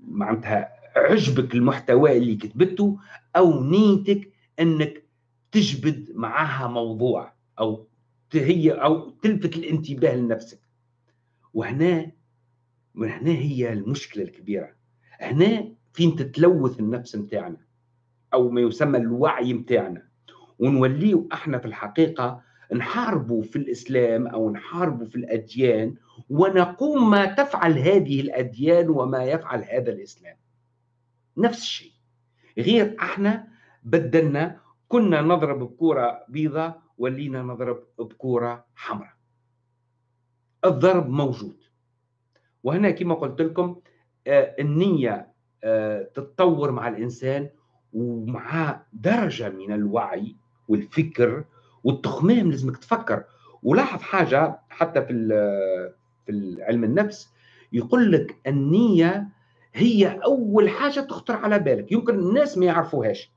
معناتها عجبك المحتوى اللي كتبته أو نيتك أنك تجبد معها موضوع أو هي أو تلفت الانتباه لنفسك. وهنا من هنا هي المشكلة الكبيرة. هنا فين تتلوث النفس متاعنا أو ما يسمى الوعي متاعنا. ونوليه إحنا في الحقيقة نحاربوا في الإسلام أو نحاربوا في الأديان ونقوم ما تفعل هذه الأديان وما يفعل هذا الإسلام. نفس الشيء. غير إحنا بدلنا كنا نضرب بكره بيضاء ولينا نضرب بكره حمراء. الضرب موجود. وهنا كما قلت لكم آه، النية آه، تتطور مع الإنسان ومع درجة من الوعي والفكر والتخمام لازمك تفكر. ولاحظ حاجة حتى في في علم النفس يقول لك النية هي أول حاجة تخطر على بالك. يمكن الناس ما يعرفوهاش.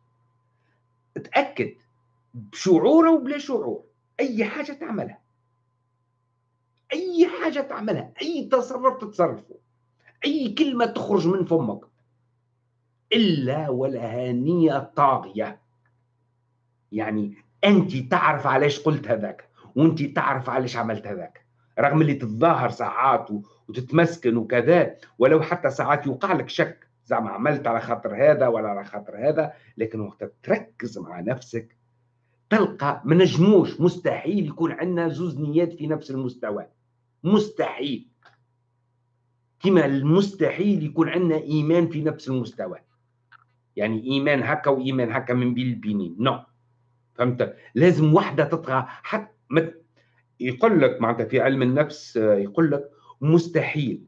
تأكد بشعور أو بلا شعور. أي حاجة تعملها. أي حاجة تعملها. أي تصرف تتصرفه. أي كلمة تخرج من فمك. إلا ولها نية طاغية. يعني أنت تعرف علاش قلت هذاك وأنت تعرف علاش عملت هذاك. رغم اللي تتظاهر ساعات وتتمسكن وكذا ولو حتى ساعات يوقع لك شك. زعما عملت على خاطر هذا ولا على خاطر هذا لكن وقت تركز مع نفسك تلقى ما نجموش مستحيل يكون عندنا زوز نيات في نفس المستوى. مستحيل. كما المستحيل يكون عندنا إيمان في نفس المستوى. يعني إيمان هكا وإيمان هكا من بين البينين non. فهمت؟ لازم وحدة تطغى حتى مت... يقول لك معناتها في علم النفس يقول لك مستحيل.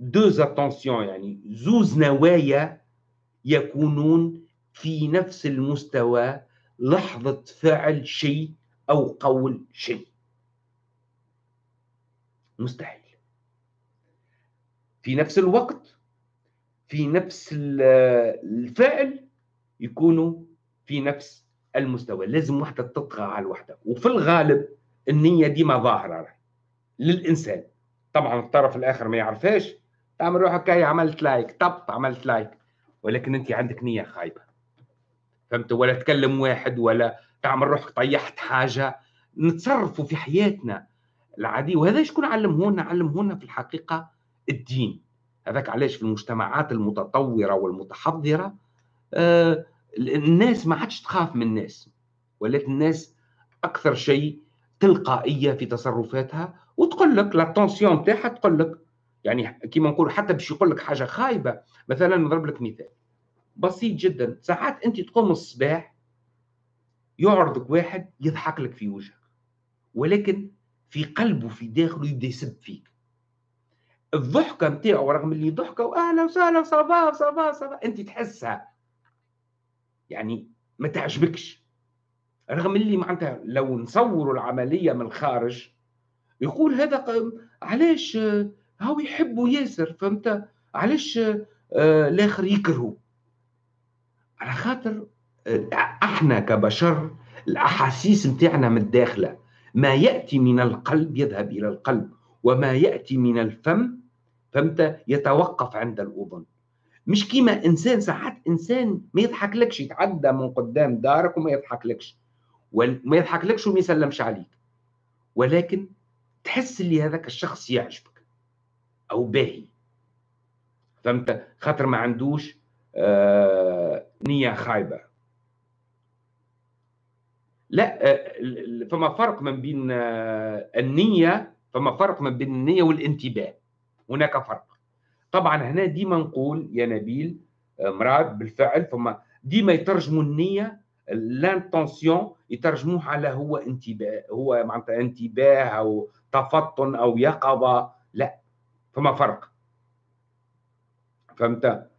deux intentions يعني. زوز نوايا يكونون في نفس المستوى لحظة فعل شيء أو قول شيء مستحيل في نفس الوقت في نفس الفعل يكونوا في نفس المستوى لازم وحده تطغى على الوحده وفي الغالب النيه ديما ظاهره للانسان طبعا الطرف الآخر ما يعرفهاش تعمل روحك هاي عملت like طب عملت like ولكن أنت عندك نية خايبة. فهمت؟ ولا تكلم واحد ولا تعمل روحك طيحت حاجة. نتصرفوا في حياتنا العادي وهذا شكون علمهونا علمهونا في الحقيقة الدين. هذاك علاش في المجتمعات المتطورة والمتحضرة آه الناس ما عادش تخاف من الناس. ولكن الناس أكثر شيء تلقائية في تصرفاتها. وتقول لك لاتونسيون تاعها تقول لك يعني كيما نقول حتى باش يقول لك حاجة خايبة مثلا نضرب لك مثال. بسيط جدا. ساعات أنت تقوم الصباح يعرضك واحد يضحك لك في وجهك ولكن في قلبه في داخله يبدأ يسب فيك. الضحكة نتاعو رغم اللي ضحكه واهلا وسهلا صبا صبا صبا أنت تحسها يعني ما تعجبكش. رغم اللي معناتها لو نصوروا العملية من الخارج يقول هذا علاش هاو يحبوا ياسر فهمت؟ علاش آه الآخر يكرهوا على خاطر آه، إحنا كبشر الأحاسيس نتاعنا متداخله ما يأتي من القلب يذهب إلى القلب وما يأتي من الفم فهمت؟ يتوقف عند الأذن. مش كيما إنسان ساعات إنسان ما يضحك لكش يتعدى من قدام دارك وما يضحك لكش وما يضحك لكش وما يسلمش عليك. ولكن تحس اللي هذاك الشخص يعجبك أو باهي فهمت؟ خاطر ما عندوش آه نية خايبة. لا آه فما فرق من بين آه النية فما فرق من بين النية والانتباه. هناك فرق. طبعا هنا ديما نقول يا نبيل آه، مراد بالفعل فما ديما يترجموا النية لانتونسيون يترجموه على هو انتباه هو معناتها انتباه أو تفطن أو يقظة. لا. فما فرق. فهمت؟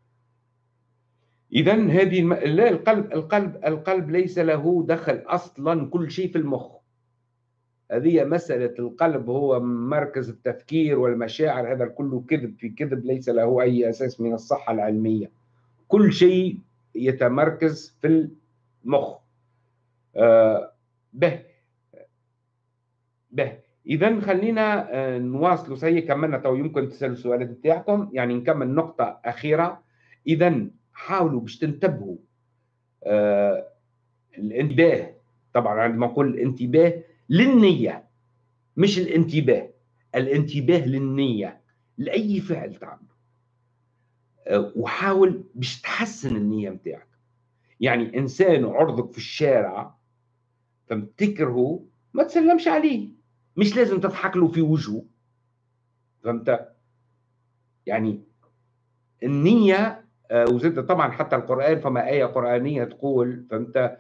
اذا هذه الم... لا القلب القلب القلب ليس له دخل أصلا كل شيء في المخ. هذه مسألة القلب هو مركز التفكير والمشاعر هذا كله كذب في كذب ليس له أي أساس من الصحة العلمية. كل شيء يتمركز في المخ. آه به به. إذا خلينا آه، نواصلوا. si كملنا تو يمكن تسألوا السؤالات بتاعكم. يعني نكمل نقطة أخيرة. إذا حاولوا باش تنتبهوا آه الانتباه. طبعا عندما نقول الانتباه للنية مش الانتباه. الانتباه للنية لأي فعل تعمله آه وحاول باش تحسن النية بتاعك. يعني إنسان عرضك في الشارع فمتكره ما تسلمش عليه. مش لازم تضحك له في وجهه. فهمت؟ يعني النية آه، وزد طبعا حتى القرآن فما آية قرآنية تقول فهمت؟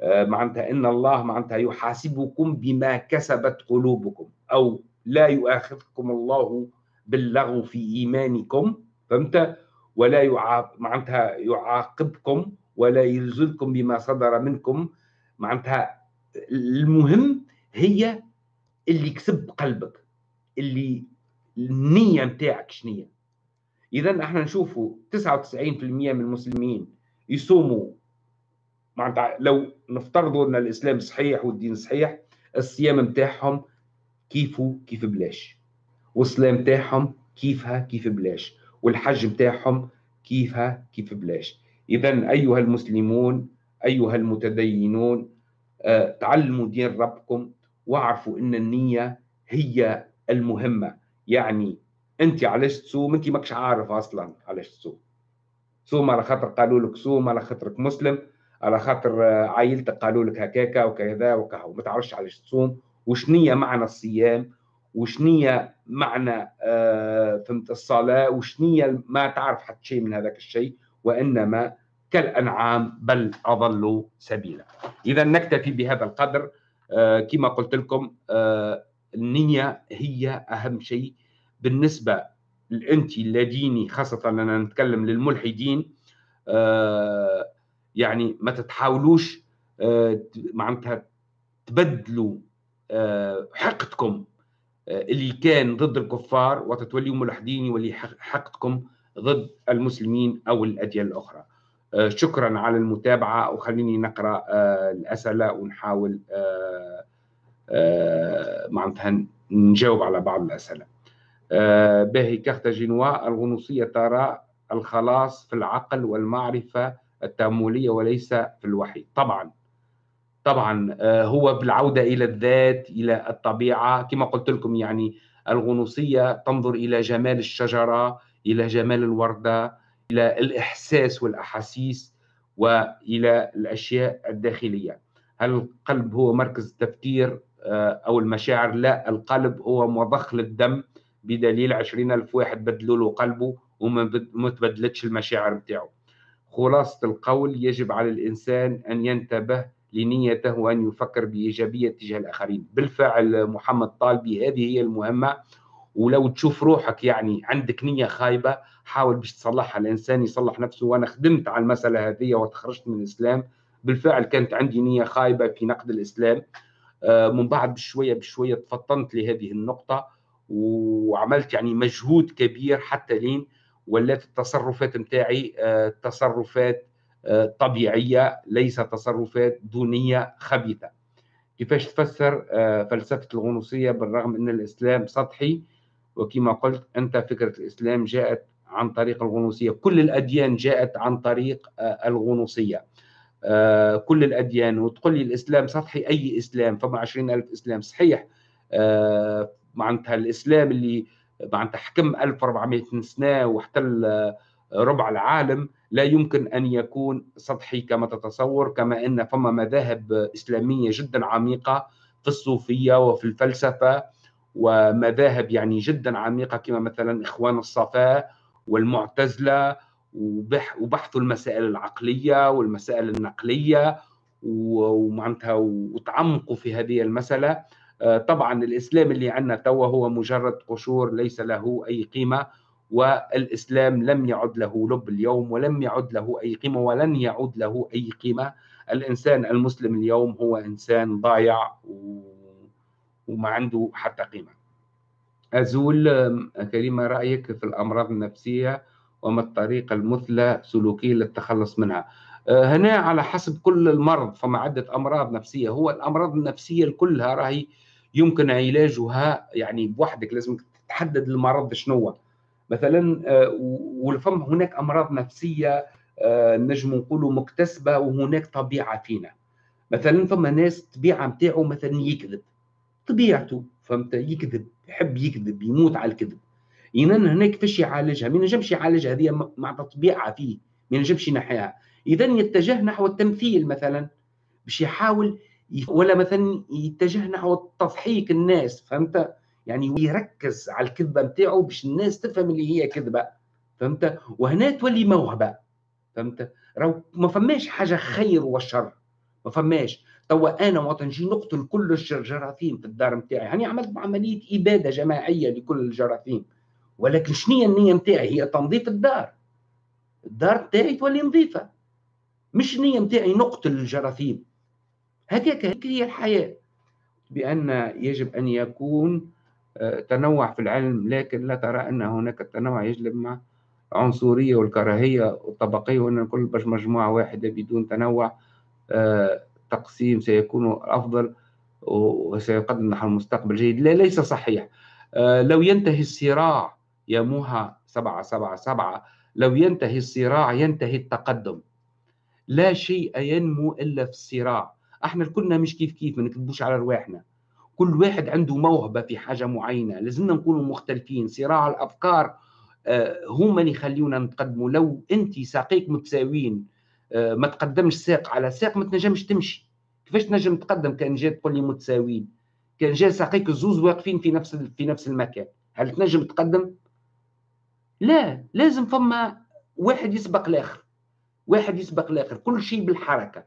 آه، معناتها إن الله معناتها يحاسبكم بما كسبت قلوبكم أو لا يؤاخذكم الله باللغو في إيمانكم فهمت؟ ولا يعاق معناتها يعاقبكم ولا يلزلكم بما صدر منكم. معناتها المهم هي اللي كسب قلبك اللي النية نتاعك شنية. إذا إحنا نشوفوا 99% من المسلمين يصوموا. معناتها لو نفترضوا إن الإسلام صحيح والدين صحيح الصيام نتاعهم كيفه كيف بلاش. والصلاة نتاعهم كيفها كيف بلاش. والحج نتاعهم كيفها كيف بلاش. إذا أيها المسلمون أيها المتدينون آه، تعلموا دين ربكم. واعرفوا إن النية هي المهمة. يعني أنت علاش تصوم؟ أنت ماكش عارف أصلا علاش تصوم. صوم على خاطر قالوا لك صوم على خاطرك مسلم على خاطر عائلتك قالوا لك هكاكا وكذا وكذا وما تعرفش علاش تصوم؟ وشنية معنى الصيام؟ وشنية معنى آه فهمت الصلاة؟ وشنية ما تعرف حتى شيء من هذاك الشيء؟ وإنما كالأنعام بل أضلوا سبيلا. إذا نكتفي بهذا القدر. كما قلت لكم آه، النية هي أهم شيء بالنسبة لأنت اللاديني خاصة أنا نتكلم للملحدين آه، يعني ما تتحاولوش معناتها تبدلوا حقدكم اللي كان ضد الكفار وتتوليوا ملحدين يولي حقدكم ضد المسلمين أو الأديان الأخرى. آه، شكرا على المتابعة وخليني نقرأ آه، الأسئلة ونحاول آه، معناتها نجاوب على بعض الأسئلة. باهي كارتاجينوا الغنوصية ترى الخلاص في العقل والمعرفة التأملية وليس في الوحي. طبعا طبعا هو بالعودة إلى الذات إلى الطبيعة. كما قلت لكم يعني الغنوصية تنظر إلى جمال الشجرة إلى جمال الوردة إلى الإحساس والأحاسيس وإلى الأشياء الداخلية. هل القلب هو مركز التفكير؟ آه، أو المشاعر؟ لا القلب هو مضخ للدم بدليل عشرين ألف واحد بدلوا له قلبه وما تبدلتش المشاعر بتاعه. خلاصة القول يجب على الإنسان أن ينتبه لنيته وأن يفكر بإيجابية تجاه الآخرين. بالفعل محمد طالبي هذه هي المهمة. ولو تشوف روحك يعني عندك نية خايبة حاول باش تصلحها. الإنسان يصلح نفسه. وأنا خدمت على المسألة هذه وتخرجت من الإسلام. بالفعل كانت عندي نية خايبة في نقد الإسلام. آه، من بعد بشوية بشوية تفطنت لهذه النقطة وعملت يعني مجهود كبير حتى لين ولات التصرفات نتاعي آه، تصرفات آه، طبيعية ليس تصرفات دونية خبيثة. كيفاش تفسر؟ فلسفة الغنوصية بالرغم إن الإسلام سطحي وكما قلت أنت فكرة الإسلام جاءت عن طريق الغنوصية. كل الأديان جاءت عن طريق آه، الغنوصية. آه، كل الأديان. وتقول لي الإسلام سطحي؟ أي إسلام؟ فما عشرين ألف إسلام. صحيح. آه، معناتها الإسلام اللي معناتها حكم 1400 سنة واحتل ربع العالم لا يمكن أن يكون سطحي كما تتصور كما أن فما مذاهب إسلامية جدا عميقة في الصوفية وفي الفلسفة. ومذاهب يعني جدا عميقة كما مثلا إخوان الصفاء والمعتزلة وبحثوا المسائل العقلية والمسائل النقلية ومعناتها وتعمقوا في هذه المسألة. آه، طبعا الإسلام اللي عندنا توا هو مجرد قشور ليس له أي قيمة والإسلام لم يعد له لب اليوم ولم يعد له أي قيمة ولن يعود له أي قيمة. الإنسان المسلم اليوم هو إنسان ضايع و... وما عنده حتى قيمة. أزول كريمة رأيك في الأمراض النفسية وما الطريقة المثلى سلوكيا للتخلص منها؟ آه، هنا على حسب كل المرض فما عدة أمراض نفسية. هو الأمراض النفسية كلها راهي يمكن علاجها يعني بوحدك لازم تحدد المرض شنو مثلا آه، ولفم هناك أمراض نفسية آه، نجم نقولوا مكتسبة وهناك طبيعة فينا. مثلا فما ناس الطبيعة نتاعو مثلا يكذب. طبيعته فهمت؟ يكذب يحب يكذب يموت على الكذب. اذا هنا كيفاش يعالجها؟ ما ينجمش يعالجها هذه مع طبيعة فيه ما ينجمش ينحيها. اذا يتجه نحو التمثيل مثلا باش يحاول ولا مثلا يتجه نحو تضحيك الناس فهمت؟ يعني يركز على الكذبة نتاعو باش الناس تفهم اللي هي كذبة فهمت؟ وهنا تولي موهبة فهمت؟ راهو ما فماش حاجة خير وشر ما فماش. توا أنا وقت نجي نقتل كل الجراثيم في الدار نتاعي هاني عملت عمليه إبادة جماعية لكل الجراثيم. ولكن شنو النية نتاعي هي تنظيف الدار. الدار نتاعي تولي نظيفة. مش النية نتاعي نقتل الجراثيم. هكاك هي الحياة. بأن يجب أن يكون آه، تنوع في العلم لكن لا ترى أن هناك التنوع يجلب مع عنصرية والكراهية والطبقية وأن الكل باش مجموعة واحدة بدون تنوع آه، تقسيم سيكون أفضل وسيقدم نحو مستقبل جيد. لا ليس صحيح. آه، لو ينتهي الصراع يا موها سبعة سبعة سبعة لو ينتهي الصراع ينتهي التقدم. لا شيء ينمو إلا في الصراع. إحنا كلنا مش كيف كيف ما نكذبوش على رواحنا كل واحد عنده موهبة في حاجة معينة. لازمنا نكونوا مختلفين. صراع الأفكار آه، هما اللي يخليونا نتقدموا. لو انت ساقيك متساويين ما تقدمش ساق على ساق ما تنجمش تمشي. كيفاش تنجم تقدم كان جات تقول لي متساويين؟ كان جا ساقيك الزوز واقفين في نفس في نفس المكان. هل تنجم تقدم؟ لا لازم فما واحد يسبق الآخر. واحد يسبق الآخر. كل شيء بالحركة.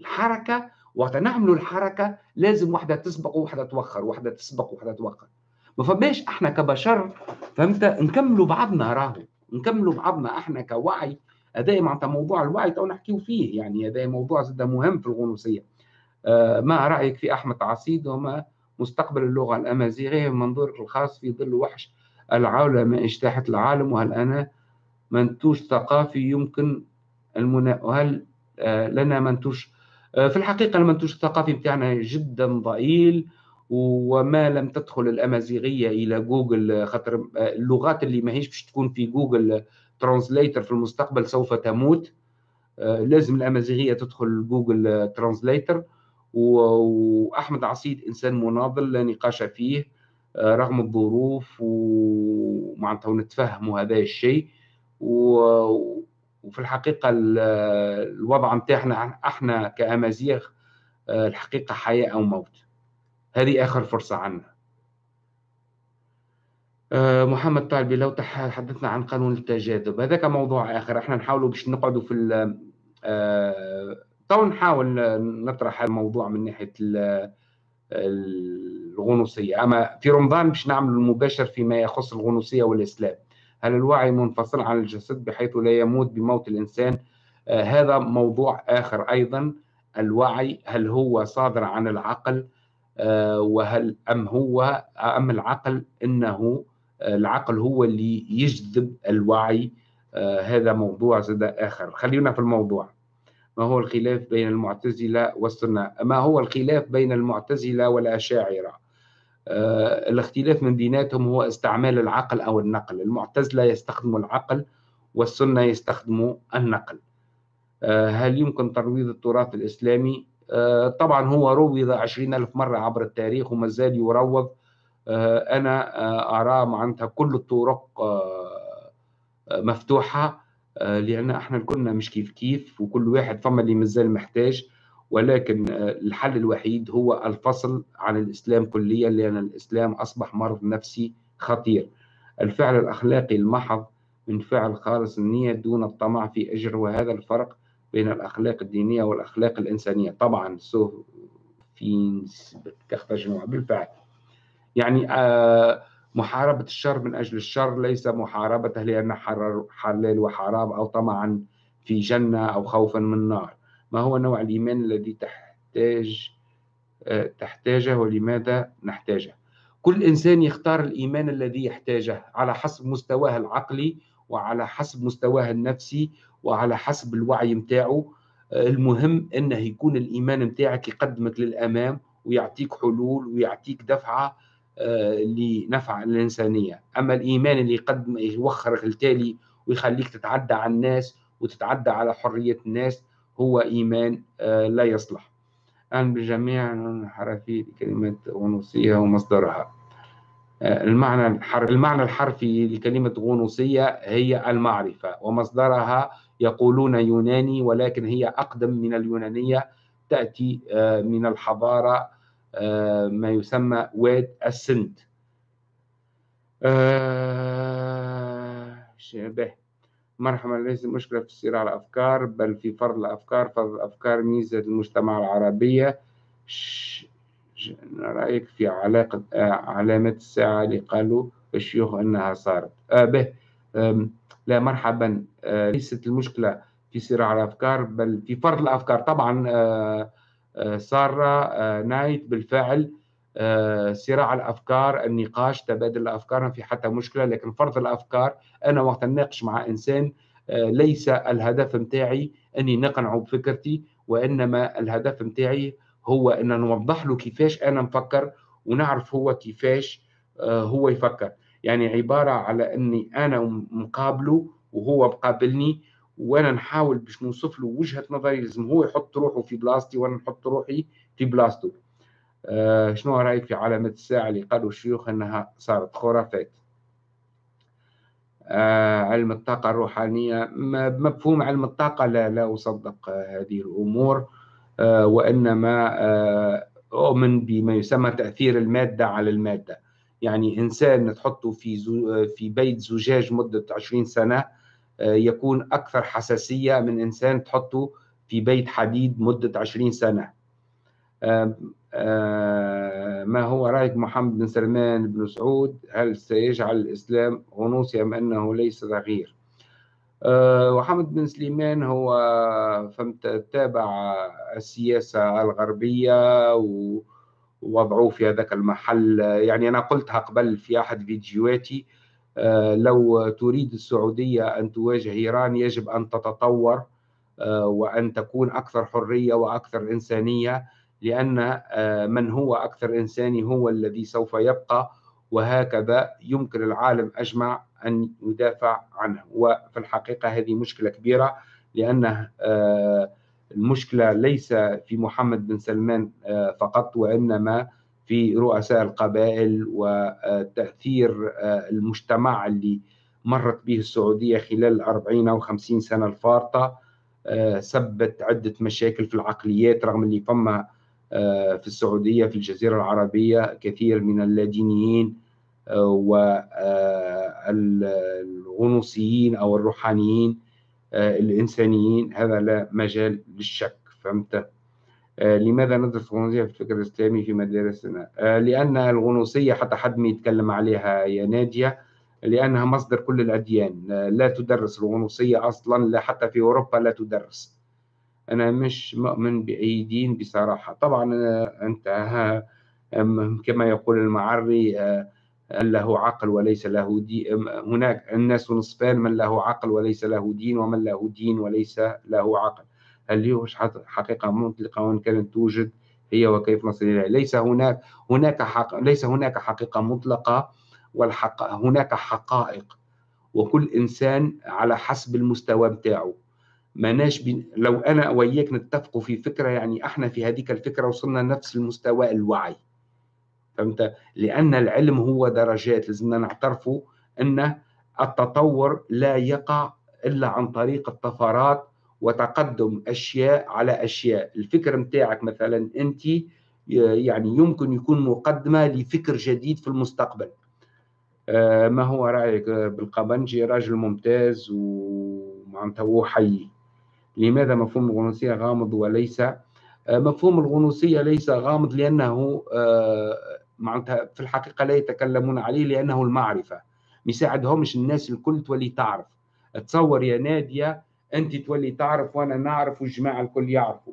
الحركة وقت نعملوا الحركة لازم واحدة تسبق وواحده توخر. واحدة تسبق وواحده توخر. ما فماش إحنا كبشر فهمت؟ نكملوا بعضنا راهو. نكملوا بعضنا إحنا كوعي. هذا معناتها موضوع الوعي تو نحكيو فيه يعني هذا موضوع زاد مهم في الغنوصية. آه ما رأيك في أحمد عصيد وما مستقبل اللغة الأمازيغية من منظورك الخاص في ظل وحش العولمة اجتاحت العالم؟ وهل أنا منتوج ثقافي يمكن المنا... وهل آه، لنا منتوج؟ آه، في الحقيقة المنتوج الثقافي بتاعنا جدا ضئيل وما لم تدخل الأمازيغية إلى جوجل خاطر اللغات اللي ما هيش باش تكون في جوجل translator في المستقبل سوف تموت. لازم الأمازيغية تدخل جوجل translator. وأحمد عصيد إنسان مناضل لا نقاش فيه رغم الظروف ومعناتها ونتفهموا هذا الشيء. وفي الحقيقة الوضع متاعنا إحنا كأمازيغ الحقيقة حياة أو موت. هذه آخر فرصة عنا. محمد طالبي لو تحدثنا عن قانون التجاذب. هذاك موضوع آخر. إحنا نحاولوا باش نقعدوا في تو نحاول نطرح الموضوع من ناحية الغنوصية. أما في رمضان باش نعمل المباشر فيما يخص الغنوصية والإسلام. هل الوعي منفصل عن الجسد بحيث لا يموت بموت الإنسان؟ آه هذا موضوع آخر أيضا. الوعي هل هو صادر عن العقل؟ آه وهل أم هو أم العقل آه العقل هو اللي يجذب الوعي آه هذا موضوع زاد آخر. خلينا في الموضوع. ما هو الخلاف بين المعتزلة والسنة؟ ما هو الخلاف بين المعتزلة والأشاعرة؟ آه الاختلاف من بيناتهم هو استعمال العقل أو النقل. المعتزلة يستخدموا العقل والسنة يستخدموا النقل. آه هل يمكن ترويض التراث الإسلامي؟ آه طبعا هو روض عشرين ألف مرة عبر التاريخ وما زال يروض آه، أنا آه، أرى معناتها كل الطرق آه، مفتوحة آه، لأن إحنا كنا مش كيف كيف وكل واحد فما اللي مازال محتاج ولكن الحل الوحيد هو الفصل عن الإسلام كليا لأن الإسلام أصبح مرض نفسي خطير. الفعل الأخلاقي المحض من فعل خالص النية دون الطمع في أجر وهذا الفرق بين الأخلاق الدينية والأخلاق الإنسانية. طبعا سو في بالفعل. يعني آه محاربة الشر من أجل الشر ليس محاربته لأن حلال وحرام أو طمعا في جنة أو خوفا من نار. ما هو نوع الإيمان الذي تحتاج تحتاجه ولماذا نحتاجه؟ كل إنسان يختار الإيمان الذي يحتاجه على حسب مستواه العقلي وعلى حسب مستواه النفسي وعلى حسب الوعي متاعه. المهم أنه يكون الإيمان متاعك يقدمك للأمام ويعطيك حلول ويعطيك دفعة آه، لنفع الإنسانية. أما الإيمان اللي يقدم يوخرك التالي ويخليك تتعدى على الناس وتتعدى على حرية الناس هو إيمان آه، لا يصلح. أهلا بجميع الحرفي لكلمة غنوصية ومصدرها. آه، المعنى المعنى الحرفي لكلمة غنوصية هي المعرفة ومصدرها يقولون يوناني ولكن هي أقدم من اليونانية تأتي آه، من الحضارة ما يسمى واد السند شبه. مرحبا ليس مشكلة في الصراع الأفكار بل في فرض الأفكار. فرض الأفكار ميزة المجتمع العربية. رأيك في علاقة آه علامة الساعة اللي قالوا الشيوخ أنها صارت. آه به. آه لا مرحبا. آه ليست المشكلة في صراع الأفكار بل في فرض الأفكار. طبعا آه آه صار آه نايت بالفعل آه، صراع الأفكار النقاش تبادل الأفكار ما في حتى مشكلة لكن فرض الأفكار أنا وقت نناقش مع إنسان آه، ليس الهدف متاعي أني نقنعه بفكرتي وإنما الهدف متاعي هو أن نوضح له كيفاش أنا مفكر ونعرف هو كيفاش هو يفكر. يعني عبارة على أني أنا مقابله وهو مقابلني وأنا نحاول باش نوصف له وجهة نظري لازم هو يحط روحه في بلاصتي وأنا نحط روحي في بلاصته. آه، شنو رأيك في علامة الساعة اللي قالوا الشيوخ إنها صارت خرافات آه، علم الطاقة الروحانية مفهوم علم الطاقة لا لا أصدق هذه الأمور. آه، وإنما أؤمن بما يسمى تأثير المادة على المادة. يعني إنسان تحطه في في بيت زجاج مدة 20 سنة يكون أكثر حساسية من إنسان تحطه في بيت حديد مدة 20 سنة. ما هو رأيك محمد بن سلمان بن سعود؟ هل سيجعل الإسلام غنوصي أم أنه ليس تغيير آه، محمد بن سليمان هو فهمت تابع السياسة الغربية ووضعوه في هذاك المحل. يعني أنا قلتها قبل في أحد فيديوهاتي. لو تريد السعودية أن تواجه إيران يجب أن تتطور وأن تكون أكثر حرية وأكثر إنسانية لأن آه، من هو أكثر إنساني هو الذي سوف يبقى وهكذا يمكن العالم أجمع أن يدافع عنه. وفي الحقيقة هذه مشكلة كبيرة لأن آه، المشكلة ليس في محمد بن سلمان آه، فقط وإنما في رؤساء القبائل وتأثير المجتمع اللي مرت به السعودية خلال الأربعين أو خمسين سنة الفارطة سبت عدة مشاكل في العقليات رغم اللي فما آه، في السعودية في الجزيرة العربية كثير من اللادينيين آه، والغنوصيين أو الروحانيين آه، الإنسانيين. هذا لا مجال للشك فهمت؟ لماذا ندرس الغنوصية في الفكر الإسلامي في مدارسنا؟ لأن الغنوصية حتى حد ما يتكلم عليها يا نادية لأنها مصدر كل الأديان. لا تدرس الغنوصية أصلا لا حتى في أوروبا لا تدرس. أنا مش مؤمن بأي دين بصراحة. طبعا أنت كما يقول المعري آه، له عقل وليس له دين. هناك الناس نصفان من له عقل وليس له دين ومن له دين وليس له عقل. هي حقيقة مطلقة كانت توجد هي وكيف نصل إليها ليس هناك هناك حق ليس هناك حقيقة مطلقة والحق هناك حقائق. وكل إنسان على حسب المستوى بتاعه. ماناش بي... لو أنا وياك نتفقوا في فكرة يعني إحنا في هذيك الفكرة وصلنا نفس المستوى الوعي. فهمت؟ لأن العلم هو درجات لازمنا نعترفوا أن التطور لا يقع إلا عن طريق الطفرات وتقدم أشياء على أشياء. الفكر متاعك مثلا أنت يعني يمكن يكون مقدمة لفكر جديد في المستقبل. آه، ما هو رأيك؟ بالقبنجي راجل ممتاز ومعناتها هو حي. لماذا مفهوم الغنوصية غامض وليس؟ آه، مفهوم الغنوصية ليس غامض لأنه آه، معناتها في الحقيقة لا يتكلمون عليه لأنه المعرفة. ما يساعدهمش الناس الكل تولي تعرف. تصور يا نادية أنت تولي تعرف وأنا نعرف والجماعة الكل يعرفوا.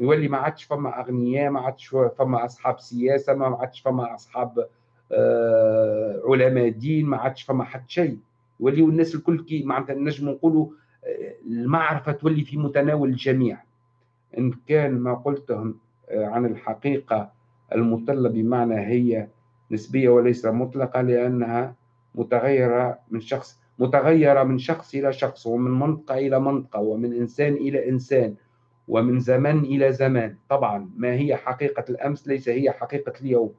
يولي ما عادش فما أغنياء ما عادش فما أصحاب سياسة ما عادش فما أصحاب آه علماء دين ما عادش فما حد شيء. يوليو الناس الكل كي معناتها نجم نقولوا آه، المعرفة تولي في متناول الجميع. إن كان ما قلتهم آه، عن الحقيقة المطلة بمعنى هي نسبية وليس مطلقة لأنها متغيرة من شخص متغيرة من شخص إلى شخص ومن منطقة إلى منطقة ومن إنسان إلى إنسان ومن زمن إلى زمان طبعا ما هي حقيقة الأمس ليس هي حقيقة اليوم.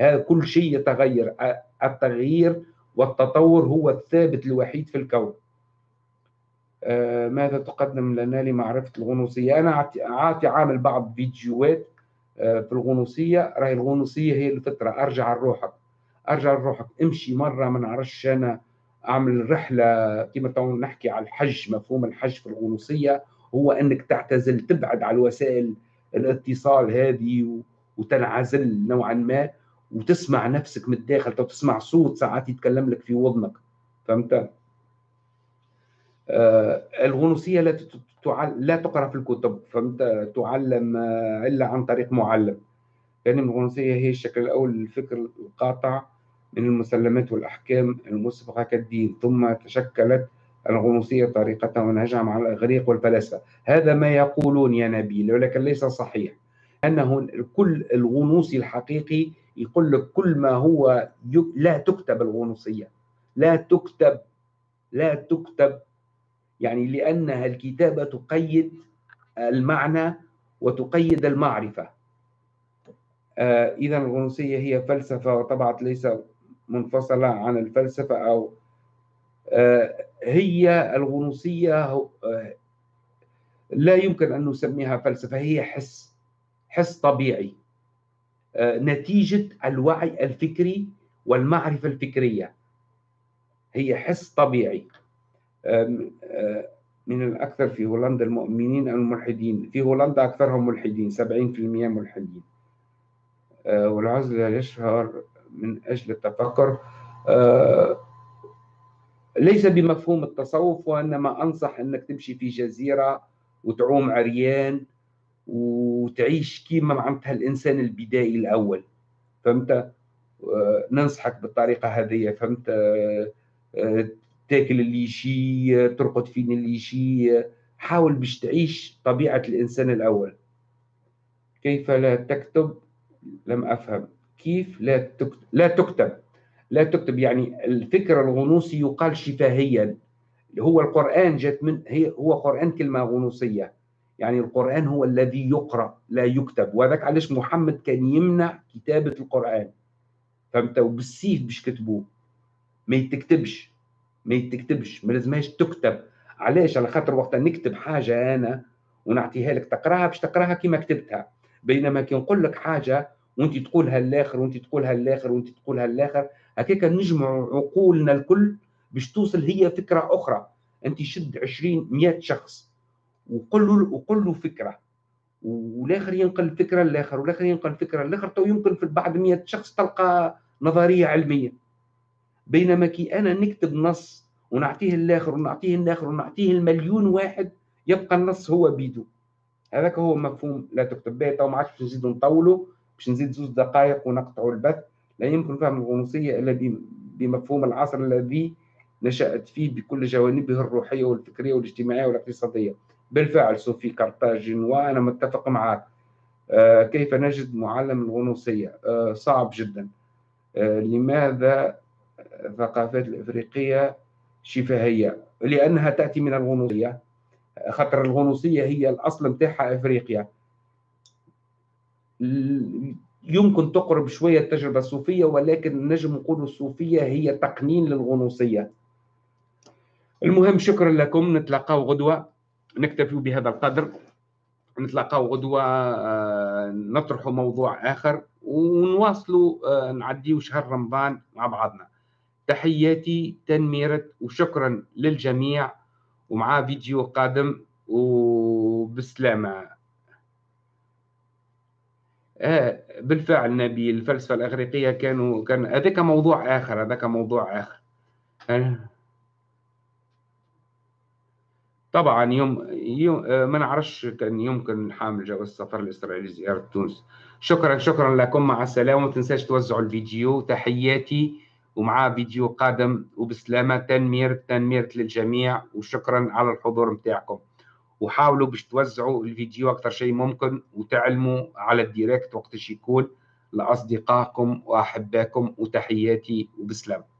هذا كل شيء يتغير. التغيير والتطور هو الثابت الوحيد في الكون. آه ماذا تقدم لنا لمعرفة الغنوصية؟ أنا أعطي عامل بعض فيديوهات آه في الغنوصية. راهي الغنوصية هي الفطرة. أرجع لروحك. أرجع لروحك. امشي مرة ما نعرفش أنا أعمل رحلة كما نحكي على الحج مفهوم الحج في الغنوصية هو إنك تعتزل تبعد على الوسائل الاتصال هذه وتنعزل نوعا ما وتسمع نفسك من الداخل تسمع صوت ساعات يتكلم لك في وضنك فهمت؟ آه الغنوصية لا لا تقرأ في الكتب فهمت؟ تعلم آه إلا عن طريق معلم يعني الغنوصية هي الشكل الأول للفكر القاطع من المسلمات والأحكام المسبقة كالدين ثم تشكلت الغنوصية طريقة ونهجها مع الإغريق والفلاسفة. هذا ما يقولون يا نبيل ولكن ليس صحيح. أنه كل الغنوصي الحقيقي يقول لك كل ما هو لا تكتب الغنوصية. لا تكتب لا تكتب. يعني لأنها الكتابة تقيد المعنى وتقيد المعرفة. آه إذا الغنوصية هي فلسفة وطبعت ليس منفصلة عن الفلسفة أو آه هي الغنوصية آه، لا يمكن أن نسميها فلسفة هي حس حس طبيعي آه، نتيجة الوعي الفكري والمعرفة الفكرية. هي حس طبيعي. من الأكثر في هولندا المؤمنين الملحدين. في هولندا أكثرهم ملحدين 70% ملحدين. والعزلة يشهر من أجل التفكر. ليس بمفهوم التصوف وإنما أنصح إنك تمشي في جزيرة وتعوم عريان وتعيش كيما معناتها الإنسان البدائي الأول. فهمت؟ آه، ننصحك بالطريقة هذه فهمت؟ آه، آه، تاكل اللي يشي ترقد فين اللي يشي حاول باش تعيش طبيعة الإنسان الأول. كيف لا تكتب؟ لم أفهم. كيف لا تكتب لا تكتب. لا تكتب يعني الفكر الغنوصي يقال شفاهيا. هو القرآن جت من هي هو قرآن كلمة غنوصية. يعني القرآن هو الذي يقرأ لا يكتب. وذاك علاش محمد كان يمنع كتابة القرآن. فهمت؟ وبالسيف باش كتبوه. ما يتكتبش. ما يتكتبش. ما لازمهاش تكتب. علاش؟ على خاطر وقت نكتب حاجة أنا ونعطيها لك تقراها باش تقراها كما كتبتها. بينما كي نقول لك حاجة وانت تقولها الآخر وانت تقولها الآخر وانت تقولها الآخر هكاك نجمع عقولنا الكل باش توصل هي فكرة أخرى. أنت شد 20 100 شخص وقل له وقل له فكرة. والآخر ينقل فكرة الآخر والآخر ينقل فكرة الآخر تو يمكن في بعد 100 شخص تلقى نظرية علمية. بينما كي أنا نكتب نص ونعطيه الآخر ونعطيه الآخر ونعطيه المليون واحد يبقى النص هو بيدو هذاك هو مفهوم لا تكتب به تو ما عادش نزيدو نطولوا باش نزيد زوج دقائق ونقطعوا البث لا يمكن فهم الغنوصية إلا بمفهوم العصر الذي نشأت فيه بكل جوانبه الروحية والفكرية والاجتماعية والاقتصادية. بالفعل صوفي كارتاجين وأنا متفق معك. آه كيف نجد معلم الغنوصية؟ آه صعب جدا. آه لماذا الثقافات الإفريقية شفهية؟ لأنها تأتي من الغنوصية. خاطر الغنوصية هي الأصل متاعها إفريقيا. يمكن تقرب شوية التجربة الصوفية ولكن نجم نقول الصوفية هي تقنين للغنوصية. المهم شكرا لكم. نتلاقاو غدوة. نكتفي بهذا القدر. نتلاقاو غدوة آه، نطرح موضوع آخر ونواصلوا آه، نعديو شهر رمضان مع بعضنا. تحياتي تنميرة وشكرا للجميع. ومع فيديو قادم وبسلامة. آه بالفعل نبي الفلسفة الإغريقية كانوا كان هذاك موضوع آخر هذاك موضوع آخر. آه. طبعا يوم, يوم آه، ما نعرفش كان يمكن حامل جواز السفر الإسرائيلي زياره تونس. شكرا شكرا لكم مع السلامة وما تنساش توزعوا الفيديو. تحياتي ومعاه فيديو قادم وبسلامة تنمير تنمير للجميع وشكرا على الحضور متاعكم وحاولوا باش توزعوا الفيديو أكثر شيء ممكن وتعلموا على الديريكت وقت يكون لأصدقائكم وأحبائكم وتحياتي وبسلامة.